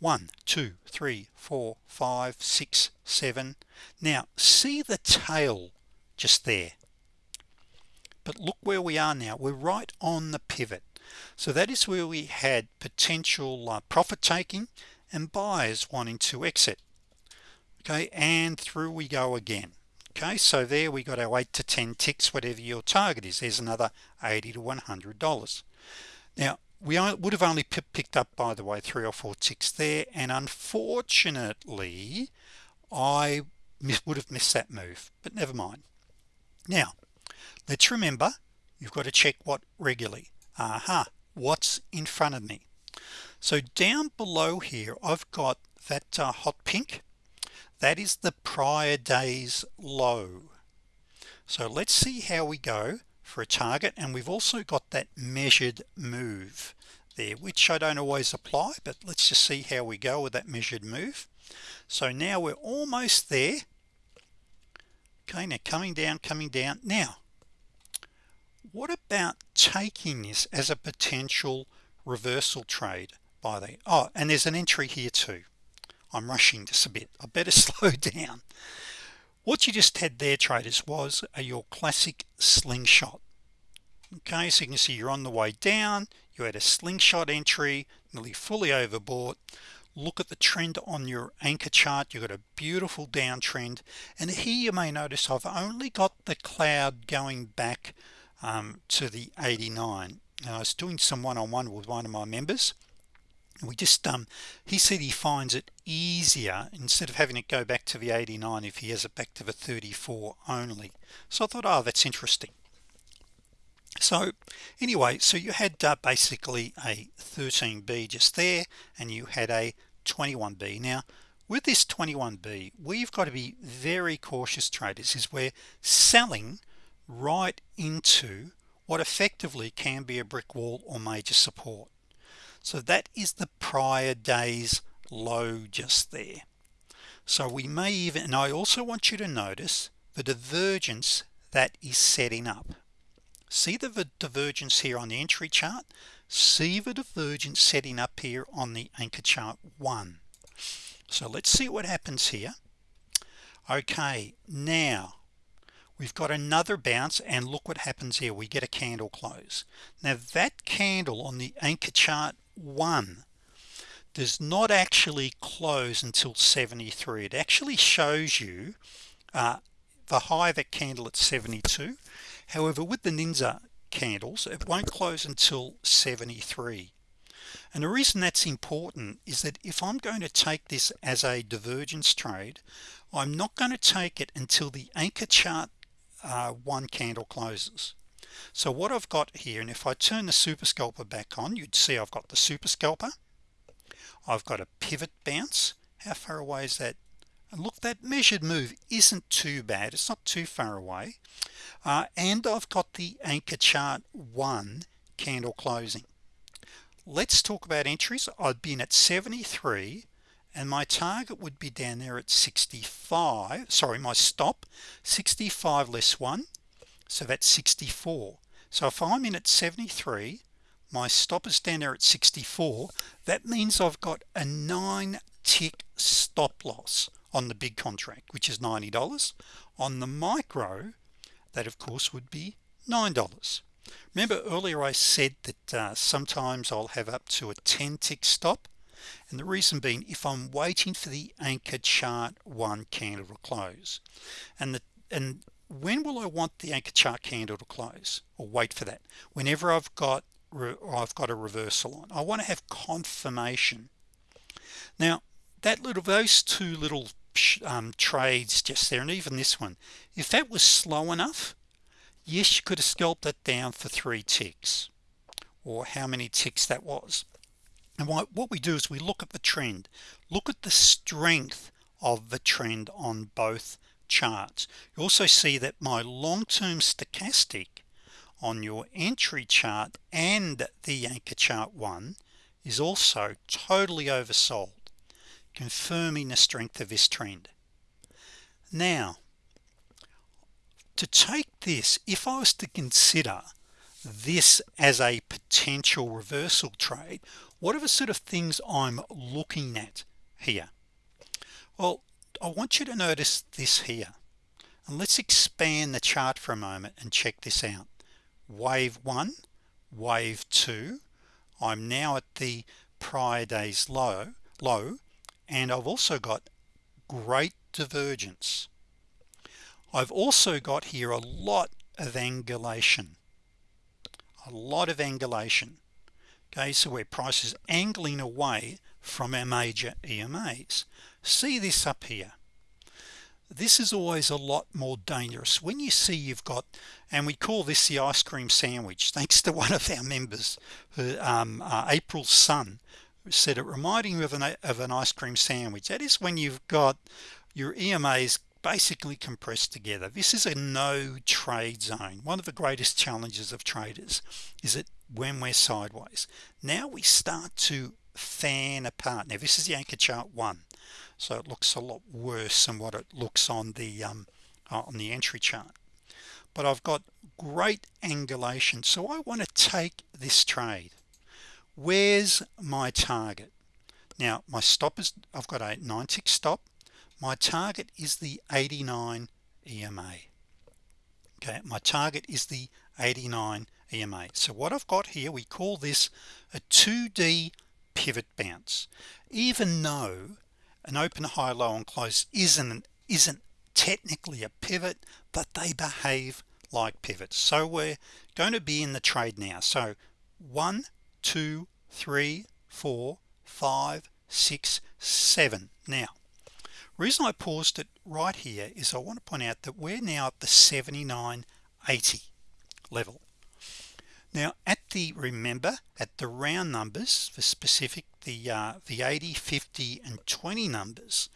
S1: one two three four five six seven. Now see the tail just there? But look where we are now. We're right on the pivot. So that is where we had potential uh, profit taking and buyers wanting to exit. Okay and through we go again. Okay so there we got our 8 to 10 ticks whatever your target is. There's another 80 to 100 dollars. Now we would have only picked up by the way three or four ticks there and unfortunately I would have missed that move but never mind. Now let's remember you've got to check what regularly. Aha what's in front of me so down below here I've got that uh, hot pink. That is the prior days low. So let's see how we go for a target and we've also got that measured move there which I don't always apply but let's just see how we go with that measured move. So now we're almost there. Okay now coming down coming down. Now what about taking this as a potential reversal trade by the oh and there's an entry here too. I'm rushing this a bit. I better slow down. What you just had there traders was a, your classic slingshot. Okay so you can see you're on the way down. You had a slingshot entry nearly fully overbought. Look at the trend on your anchor chart. You got a beautiful downtrend. And here you may notice I've only got the cloud going back um, to the 89 now, I was doing some one-on-one -on -one with one of my members we just um he said he finds it easier instead of having it go back to the 89 if he has it back to the 34 only. So I thought oh that's interesting. So anyway so you had uh, basically a 13b just there and you had a 21b now with this 21b we've got to be very cautious traders is we're selling right into what effectively can be a brick wall or major support so that is the prior days low just there. So we may even and I also want you to notice the divergence that is setting up. See the divergence here on the entry chart? See the divergence setting up here on the anchor chart one. So let's see what happens here. Okay now we've got another bounce and look what happens here. We get a candle close. Now that candle on the anchor chart one does not actually close until 73 it actually shows you uh, the high of that candle at 72 however with the Ninja candles it won't close until 73 and the reason that's important is that if I'm going to take this as a divergence trade I'm not going to take it until the anchor chart uh, one candle closes so what I've got here and if I turn the super scalper back on you'd see I've got the super scalper. I've got a pivot bounce. How far away is that? And look that measured move isn't too bad. It's not too far away. Uh, and I've got the anchor chart one candle closing. Let's talk about entries. I've been at 73 and my target would be down there at 65 sorry my stop 65 less one so that's 64 so if I'm in at 73 my stop is down there at 64 that means I've got a nine tick stop loss on the big contract which is $90 on the micro that of course would be $9 remember earlier I said that uh, sometimes I'll have up to a 10 tick stop? And the reason being if I'm waiting for the anchor chart one candle to close. And the and when will I want the anchor chart candle to close? Or wait for that. Whenever I've got I've got a reversal on. I want to have confirmation. Now that little those two little um, trades just there and even this one if that was slow enough yes you could have scalped that down for three ticks. Or how many ticks that was. And what, what we do is we look at the trend. Look at the strength of the trend on both charts. You also see that my long-term stochastic on your entry chart and the anchor chart one is also totally oversold confirming the strength of this trend. Now to take this if I was to consider this as a potential reversal trade what are the sort of things I'm looking at here? Well I want you to notice this here. And let's expand the chart for a moment and check this out. Wave one wave two. I'm now at the prior days low low and I've also got great divergence. I've also got here a lot of angulation a lot of angulation. Okay so where price is angling away from our major EMAs see this up here. This is always a lot more dangerous. When you see you've got and we call this the ice cream sandwich thanks to one of our members um, uh, April Sun said it reminding me of an, of an ice cream sandwich. That is when you've got your EMAs basically compressed together. This is a no trade zone. One of the greatest challenges of traders is that when we're sideways. Now we start to fan apart. Now this is the anchor chart one so it looks a lot worse than what it looks on the um, uh, on the entry chart. But I've got great angulation. So I want to take this trade. Where's my target? Now my stop is I've got a 9 tick stop. My target is the 89 EMA okay my target is the 89 EMA so what I've got here we call this a 2d pivot bounce. Even though an open high low and close isn't isn't technically a pivot but they behave like pivots. So we're going to be in the trade now. So one two three four five six seven. Now reason I paused it right here is I want to point out that we're now at the 79.80 level now at the remember at the round numbers for specific the uh, the 80 50 and 20 numbers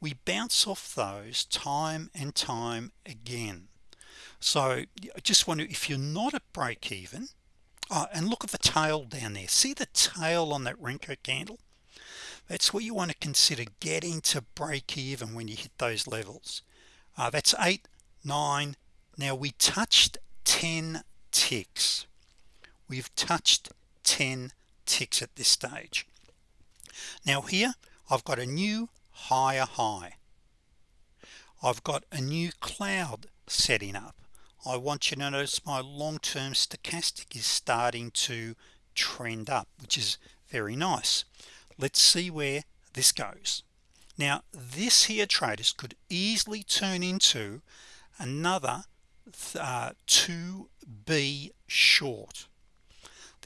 S1: we bounce off those time and time again. So I just wonder if you're not at break even oh, and look at the tail down there. See the tail on that Renko candle? That's where you want to consider getting to break even when you hit those levels. Uh, that's eight nine. Now we touched 10 ticks we've touched 10 ticks at this stage. Now here I've got a new higher high. I've got a new cloud setting up. I want you to notice my long-term stochastic is starting to trend up which is very nice. Let's see where this goes. Now this here traders could easily turn into another uh, 2b short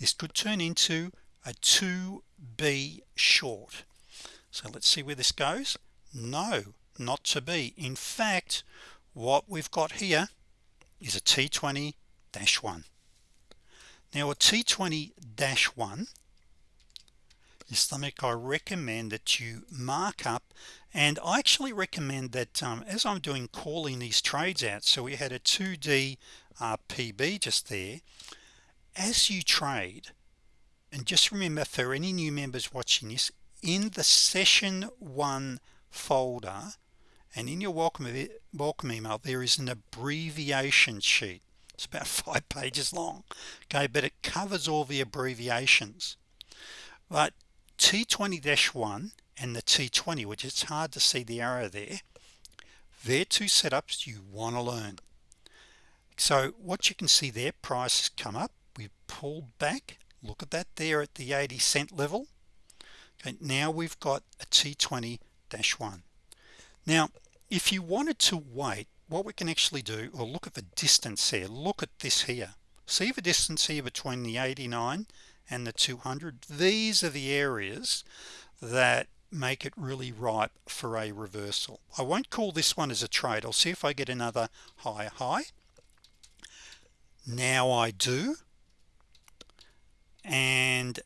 S1: this could turn into a 2b short. So let's see where this goes. No not to be. In fact what we've got here is a T20-1 now a T20-1 is something I recommend that you mark up. And I actually recommend that um, as I'm doing calling these trades out so we had a 2d uh, PB just there as you trade and just remember for any new members watching this in the session one folder and in your welcome welcome email there is an abbreviation sheet. It's about five pages long okay but it covers all the abbreviations. But T20-1 and the T20 which it's hard to see the arrow there they're two setups you want to learn. So what you can see there prices come up we pulled back. Look at that there at the 80 cent level. Okay now we've got a T20-1 now if you wanted to wait what we can actually do or look at the distance here. Look at this here. See the distance here between the 89 and the 200 these are the areas that make it really ripe for a reversal. I won't call this one as a trade. I'll see if I get another high high. Now I do and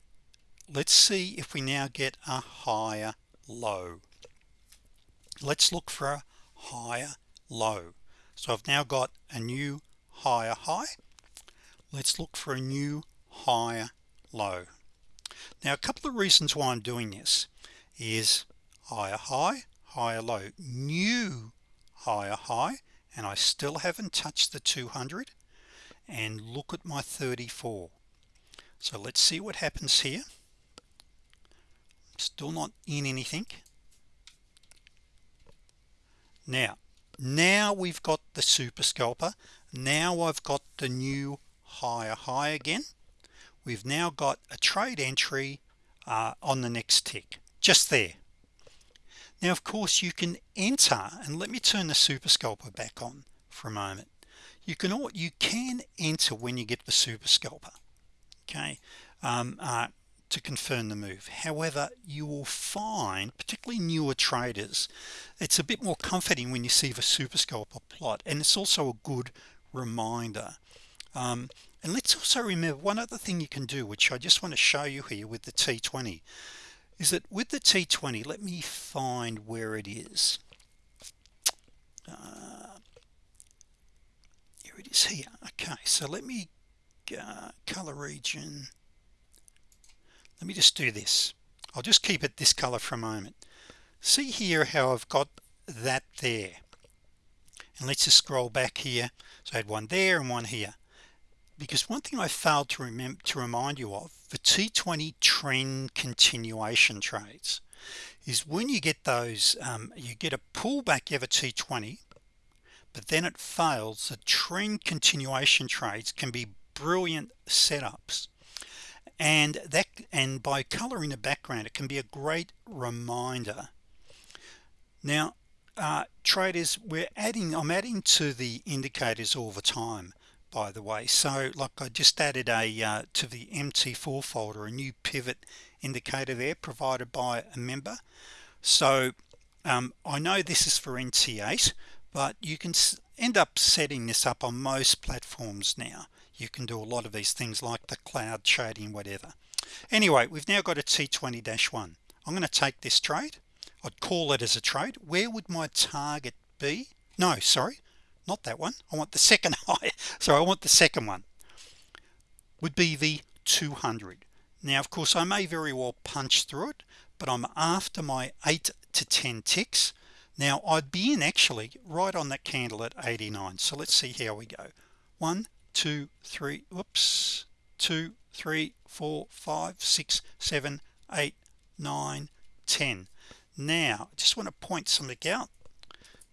S1: let's see if we now get a higher low. Let's look for a higher low. So I've now got a new higher high. Let's look for a new higher low. Now a couple of reasons why I'm doing this is higher high higher low. New higher high and I still haven't touched the 200 and look at my 34 so let's see what happens here. Still not in anything. Now now we've got the super scalper. Now I've got the new higher high again. We've now got a trade entry uh, on the next tick just there. Now of course you can enter and let me turn the super scalper back on for a moment. You can you can enter when you get the super scalper okay um, uh, to confirm the move. However you will find particularly newer traders it's a bit more comforting when you see the super scalper plot and it's also a good reminder. Um, and let's also remember one other thing you can do which I just want to show you here with the t20 is that with the t20 let me find where it is. Uh, here it is here. Okay so let me uh, color region. Let me just do this. I'll just keep it this color for a moment. See here how I've got that there. And let's just scroll back here. So I had one there and one here. Because one thing I failed to remember to remind you of the T20 trend continuation trades is when you get those um, you get a pullback of a T20 but then it fails the trend continuation trades can be brilliant setups. And that and by coloring the background it can be a great reminder. Now uh, traders we're adding I'm adding to the indicators all the time by the way. So like I just added a uh, to the MT4 folder a new pivot indicator there provided by a member. So um, I know this is for NT8 but you can end up setting this up on most platforms now you can do a lot of these things like the cloud trading whatever. Anyway we've now got a t20-1 I'm going to take this trade. I'd call it as a trade. Where would my target be? No sorry not that one. I want the second high. So I want the second one. Would be the 200 now of course I may very well punch through it but I'm after my 8 to 10 ticks. Now I'd be in actually right on that candle at 89 so let's see how we go. One two three whoops two three four five six seven eight nine ten. Now I just want to point something out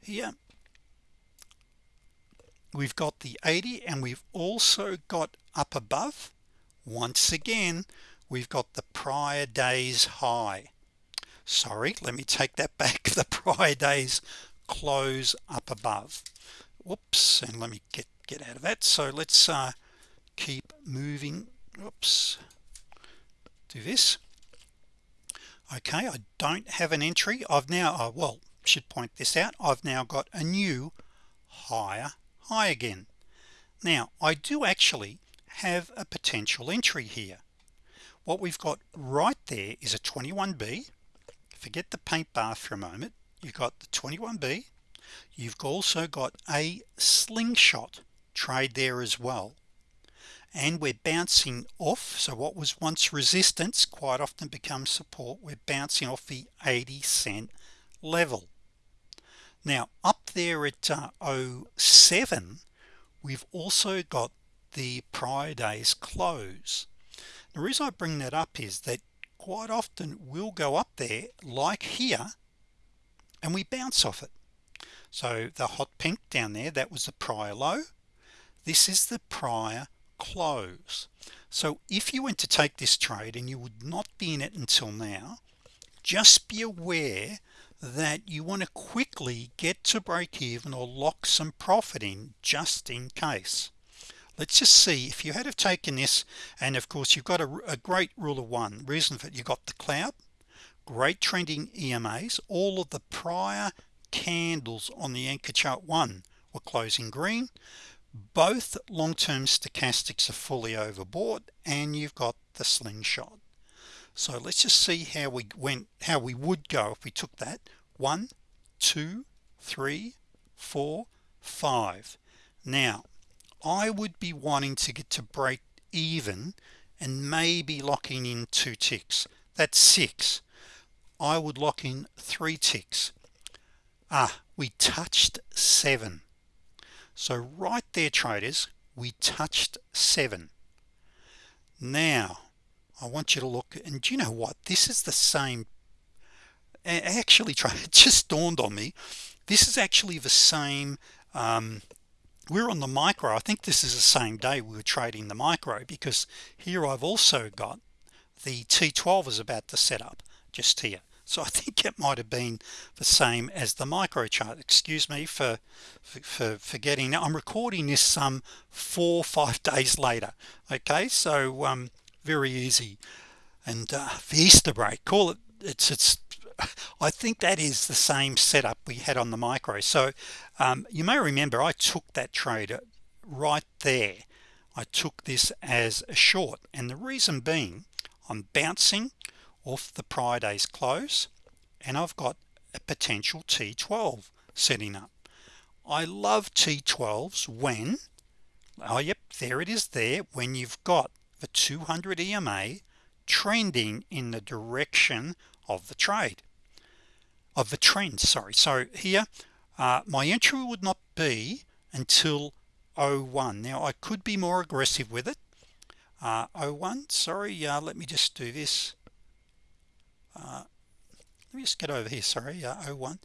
S1: here. We've got the 80 and we've also got up above. Once again we've got the prior days high. Sorry let me take that back. The prior days close up above. Whoops and let me get get out of that. So let's uh, keep moving. Oops. Do this. Okay I don't have an entry. I've now uh, well should point this out. I've now got a new higher high again. Now I do actually have a potential entry here. What we've got right there is a 21b forget the paint bar for a moment. You've got the 21b you've also got a slingshot trade there as well. And we're bouncing off so what was once resistance quite often becomes support. We're bouncing off the 80 cent level. Now up there at uh, 07 we've also got the prior days close. The reason I bring that up is that quite often we'll go up there like here and we bounce off it. So the hot pink down there that was the prior low this is the prior close. So if you went to take this trade and you would not be in it until now just be aware that you want to quickly get to break even or lock some profit in just in case. Let's just see if you had have taken this and of course you've got a, a great rule of one reason for it you got the cloud great trending EMAs all of the prior candles on the anchor chart one were closing green both long-term stochastics are fully overbought and you've got the slingshot. So let's just see how we went how we would go if we took that. One two three four five. Now I would be wanting to get to break even and maybe locking in two ticks. That's six. I would lock in three ticks. Ah we touched seven so right there traders we touched seven. Now I want you to look and do you know what? This is the same actually try it just dawned on me. This is actually the same um, we're on the micro. I think this is the same day we were trading the micro because here I've also got the T12 is about to set up just here so I think it might have been the same as the micro chart excuse me for for forgetting. Now I'm recording this some four five days later. Okay? So um, very easy. And uh, the Easter break call it it's it's I think that is the same setup we had on the micro. So um, you may remember I took that trade right there. I took this as a short. And the reason being I'm bouncing off the prior day's close and I've got a potential T12 setting up. I love T12s when oh yep there it is there when you've got the 200 EMA trending in the direction of the trade. Of the trend sorry. So here uh, my entry would not be until 01 now I could be more aggressive with it. Uh, 01 sorry uh, let me just do this uh, let me just get over here sorry uh, 01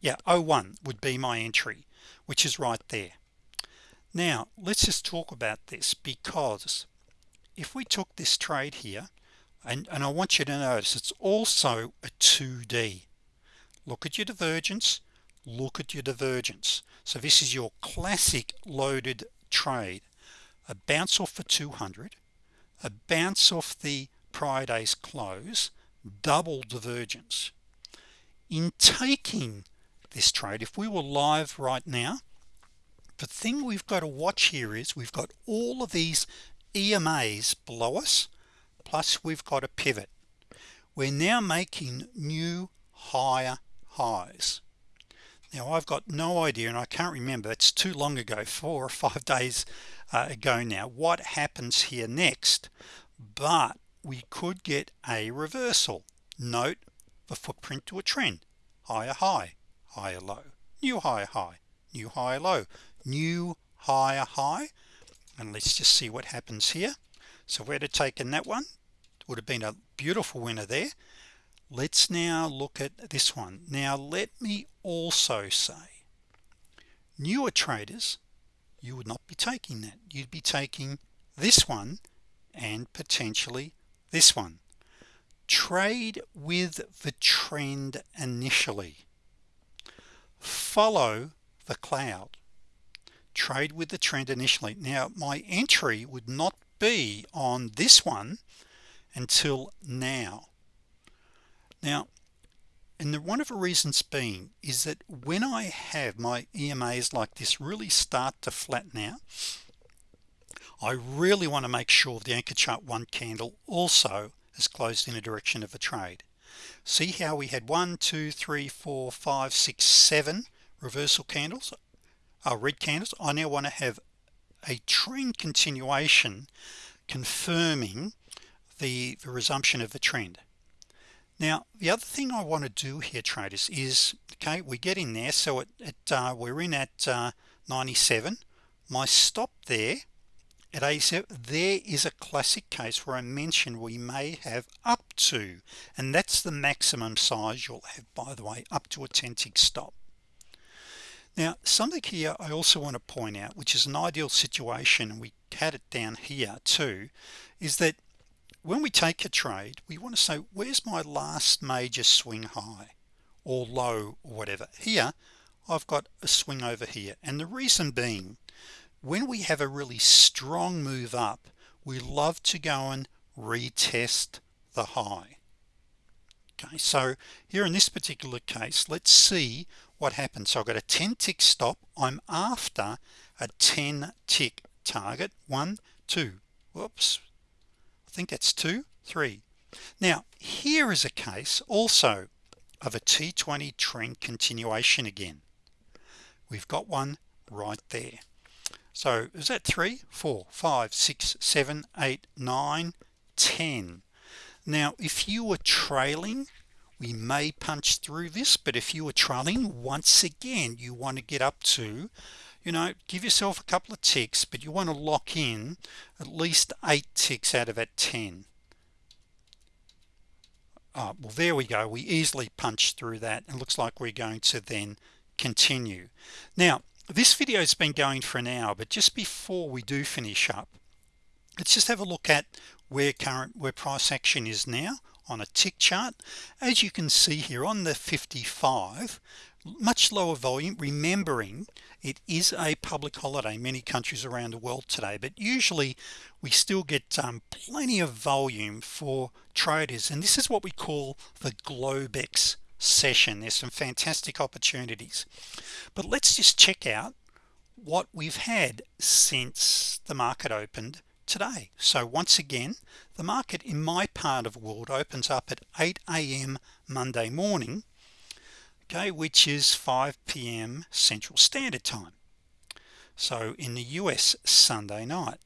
S1: yeah 01 would be my entry which is right there. Now let's just talk about this because if we took this trade here and, and I want you to notice it's also a 2d look at your divergence look at your divergence. So this is your classic loaded trade. A bounce off for 200 a bounce off the prior day's close double divergence in taking this trade if we were live right now the thing we've got to watch here is we've got all of these EMAs below us plus we've got a pivot. We're now making new higher highs. Now I've got no idea and I can't remember it's too long ago four or five days uh, ago now what happens here next but we could get a reversal. Note the footprint to a trend. Higher high higher low. New higher high new higher low. New higher high. And let's just see what happens here. So we'd have taken that one would have been a beautiful winner there. Let's now look at this one. Now let me also say newer traders you would not be taking that. You'd be taking this one and potentially this one. Trade with the trend initially. Follow the cloud. Trade with the trend initially. Now my entry would not be on this one until now. Now and the one of the reasons being is that when I have my EMAs like this really start to flatten out I really want to make sure the anchor chart one candle also is closed in a direction of a trade. See how we had one two three four five six seven reversal candles uh, red candles. I now want to have a trend continuation confirming the, the resumption of the trend. Now the other thing I want to do here traders is okay we get in there. So it, it uh, we're in at uh, 97 my stop there at 87 there is a classic case where I mentioned we may have up to and that's the maximum size you'll have by the way up to a 10 tick stop. Now something here I also want to point out which is an ideal situation and we had it down here too is that when we take a trade we want to say where's my last major swing high or low or whatever? Here I've got a swing over here and the reason being when we have a really strong move up we love to go and retest the high. Okay so here in this particular case let's see what happens. So I've got a 10 tick stop. I'm after a 10 tick target. One two. Whoops. I think that's two three. Now here is a case also of a T20 trend continuation again. We've got one right there so is that three four five six seven eight nine ten? Now if you were trailing we may punch through this but if you were trailing once again you want to get up to you know give yourself a couple of ticks but you want to lock in at least eight ticks out of that 10 oh, well there we go. We easily punch through that. And looks like we're going to then continue. Now this video has been going for an hour but just before we do finish up let's just have a look at where current where price action is now on a tick chart. As you can see here on the 55 much lower volume remembering it is a public holiday many countries around the world today but usually we still get um, plenty of volume for traders and this is what we call the Globex session there's some fantastic opportunities but let's just check out what we've had since the market opened today so once again the market in my part of the world opens up at 8 a.m. Monday morning okay which is 5 p.m. Central Standard Time so in the US Sunday night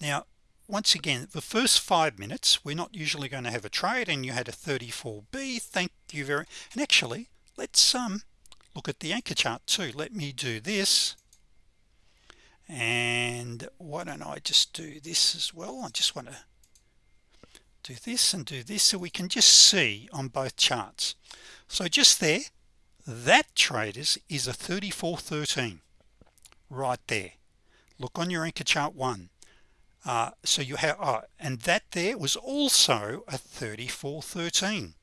S1: now once again the first five minutes we're not usually going to have a trade and you had a 34b thank you very and actually let's um look at the anchor chart too. Let me do this and why don't I just do this as well? I just want to do this and do this so we can just see on both charts. So just there that traders is a 3413 right there. Look on your anchor chart one uh, so you have uh, and that there was also a 3413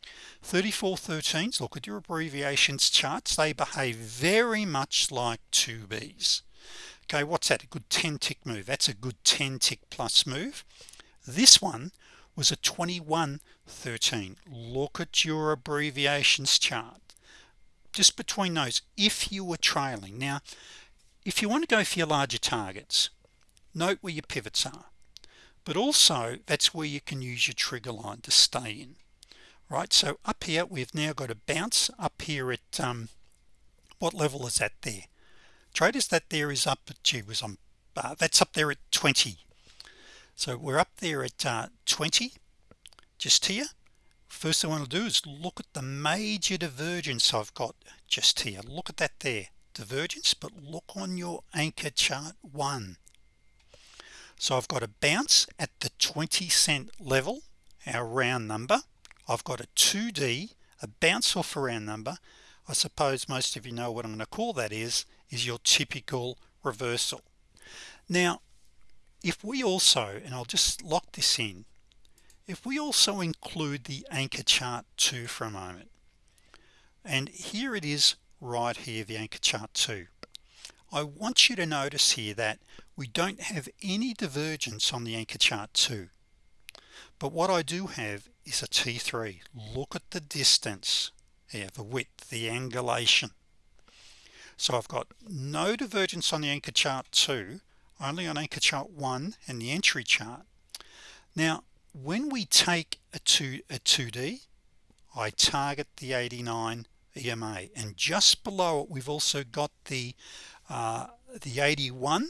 S1: 3413s look at your abbreviations charts they behave very much like 2b's okay what's that? A good 10 tick move. That's a good 10 tick plus move. This one was a 2113 look at your abbreviations chart. Just between those if you were trailing. Now if you want to go for your larger targets note where your pivots are but also that's where you can use your trigger line to stay in right? So up here we've now got a bounce up here at um, what level is that there? Traders that there is up at gee was on uh, that's up there at 20 so we're up there at uh, 20 just here. First thing I want to do is look at the major divergence I've got just here. Look at that there divergence but look on your anchor chart one so I've got a bounce at the 20 cent level our round number. I've got a 2d a bounce off a round number. I suppose most of you know what I'm going to call that is is your typical reversal. Now if we also and I'll just lock this in if we also include the anchor chart 2 for a moment and here it is right here the anchor chart 2 I want you to notice here that we don't have any divergence on the anchor chart 2 but what I do have is a t3 look at the distance here the width the angulation. So I've got no divergence on the anchor chart 2 only on anchor chart 1 and the entry chart. Now when we take a 2 a 2d I target the 89 EMA and just below it we've also got the uh, the 81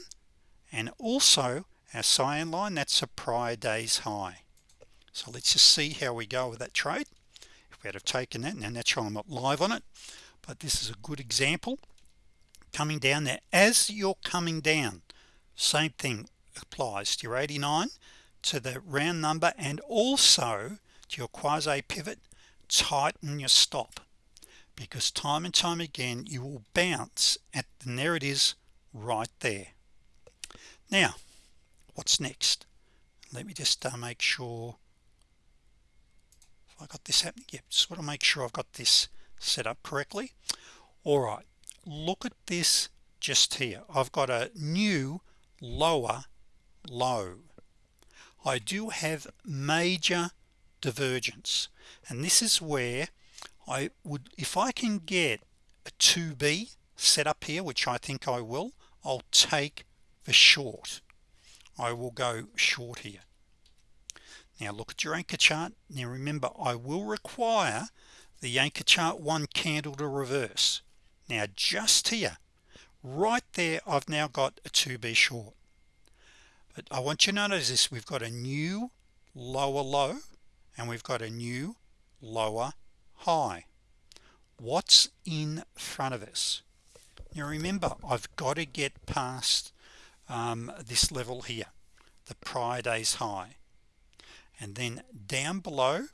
S1: and also our cyan line that's a prior day's high. So let's just see how we go with that trade. If we had have taken that and naturally I'm not live on it but this is a good example. Coming down there as you're coming down same thing applies to your 89 to the round number and also to your quasi pivot tighten your stop. Because time and time again you will bounce at and there it is right there now what's next? Let me just uh, make sure I got this happening. Yep just want to make sure I've got this set up correctly. All right look at this just here. I've got a new lower low. I do have major divergence and this is where I would if I can get a 2b set up here which I think I will I'll take the short. I will go short here. Now look at your anchor chart. Now remember I will require the anchor chart one candle to reverse. Now just here right there I've now got a 2b short. But I want you to notice this. We've got a new lower low and we've got a new lower high. What's in front of us? Now remember I've got to get past um, this level here the prior day's high. And then down below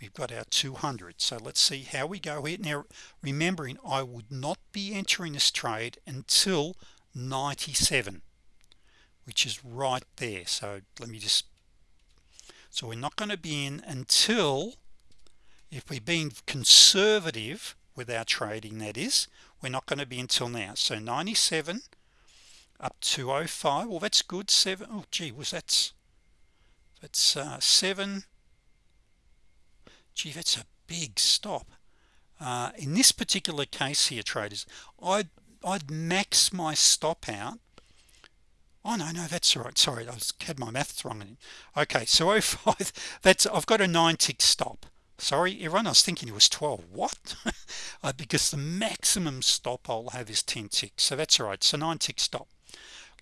S1: we've got our 200 so let's see how we go here. Now remembering I would not be entering this trade until 97 which is right there. So let me just so we're not going to be in until if we're being conservative with our trading that is we're not going to be until now. So 97 up to 05 well that's good. Seven oh gee was that's that's uh, seven. Gee that's a big stop. Uh, in this particular case here traders I'd I'd max my stop out. Oh no no that's all right. Sorry I was had my maths wrong okay so 05 that's I've got a nine tick stop. Sorry everyone I was thinking it was 12 what? Uh, because the maximum stop I'll have is 10 ticks. So that's all right. So nine tick stop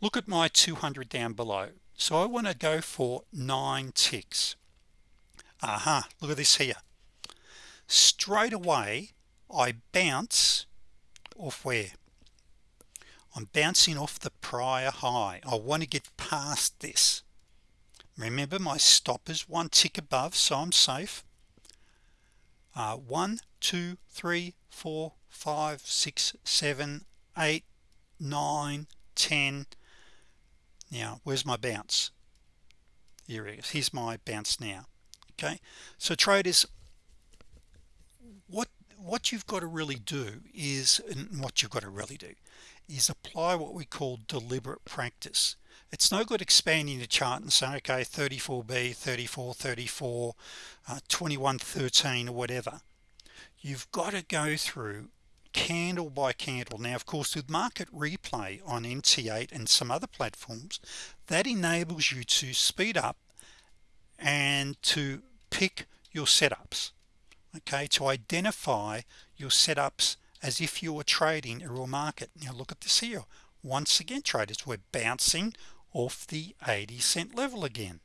S1: look at my 200 down below. So I want to go for nine ticks. Aha look at this here. Straight away I bounce off where? I'm bouncing off the prior high. I want to get past this. Remember my stop is one tick above so I'm safe. Uh, one two three four five six seven eight nine ten. Now where's my bounce? Here it is. Here's my bounce now. Okay? So traders what what you've got to really do is and what you've got to really do is apply what we call deliberate practice. It's no good expanding the chart and saying okay 34b 34 34 uh, 21 13 or whatever. You've got to go through candle by candle. Now of course with market replay on NT8 and some other platforms that enables you to speed up and to pick your setups okay to identify your setups as if you were trading a real market. Now look at this here. Once again traders we're bouncing off the 80 cent level again.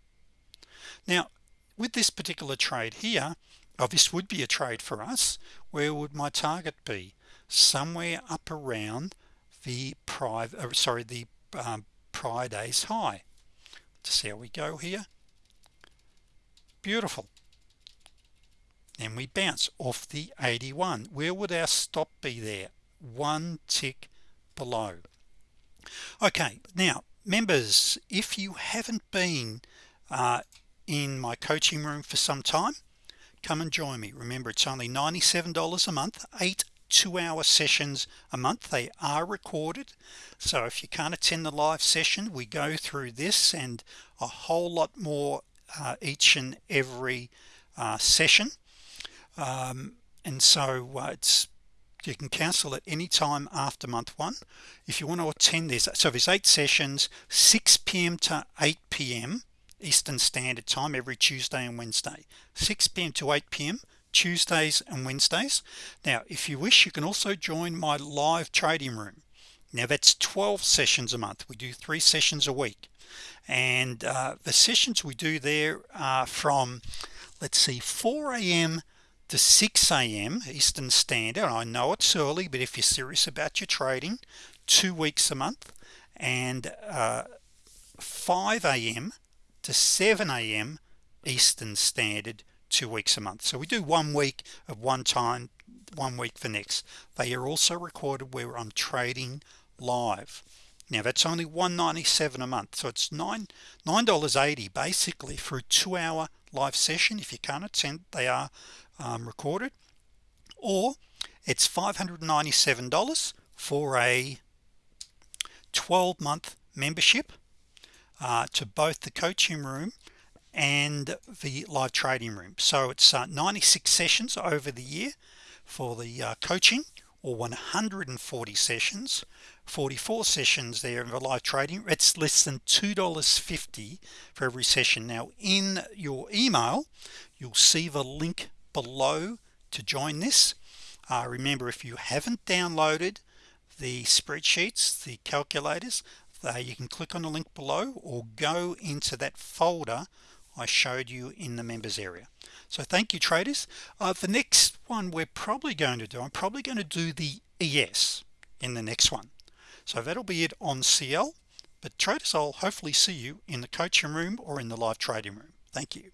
S1: Now with this particular trade here oh, this would be a trade for us. Where would my target be somewhere up around the private uh, sorry the um, prior days high. To see how we go here. Beautiful. And we bounce off the 81 where would our stop be there? One tick below. Okay now members if you haven't been uh, in my coaching room for some time come and join me. Remember it's only $97 a month eight two-hour sessions a month they are recorded so if you can't attend the live session we go through this and a whole lot more uh, each and every uh, session um, and so uh, it's you can cancel at any time after month one if you want to attend this so there's eight sessions 6 p.m. to 8 p.m. Eastern Standard Time every Tuesday and Wednesday 6 p.m. to 8 p.m. Tuesdays and Wednesdays now if you wish you can also join my live trading room now that's 12 sessions a month we do three sessions a week and uh, the sessions we do there are from let's see 4 a.m to 6 a.m. Eastern Standard I know it's early but if you're serious about your trading two weeks a month and uh, 5 a.m. to 7 a.m. Eastern Standard two weeks a month. So we do one week of one time one week for next. They are also recorded where I'm trading live. Now that's only 197 a month. So it's nine nine dollars 80 basically for a two-hour live session. If you can't attend they are um, recorded. Or it's $597 for a 12-month membership uh, to both the coaching room and the live trading room so it's uh, 96 sessions over the year for the uh, coaching or 140 sessions. 44 sessions there in the live trading it's less than $2.50 for every session. Now in your email you'll see the link below to join this. Uh, remember if you haven't downloaded the spreadsheets the calculators uh, you can click on the link below or go into that folder I showed you in the members area. So thank you traders. Uh, the next one we're probably going to do I'm probably going to do the ES in the next one. So that'll be it on CL but traders I'll hopefully see you in the coaching room or in the live trading room. Thank you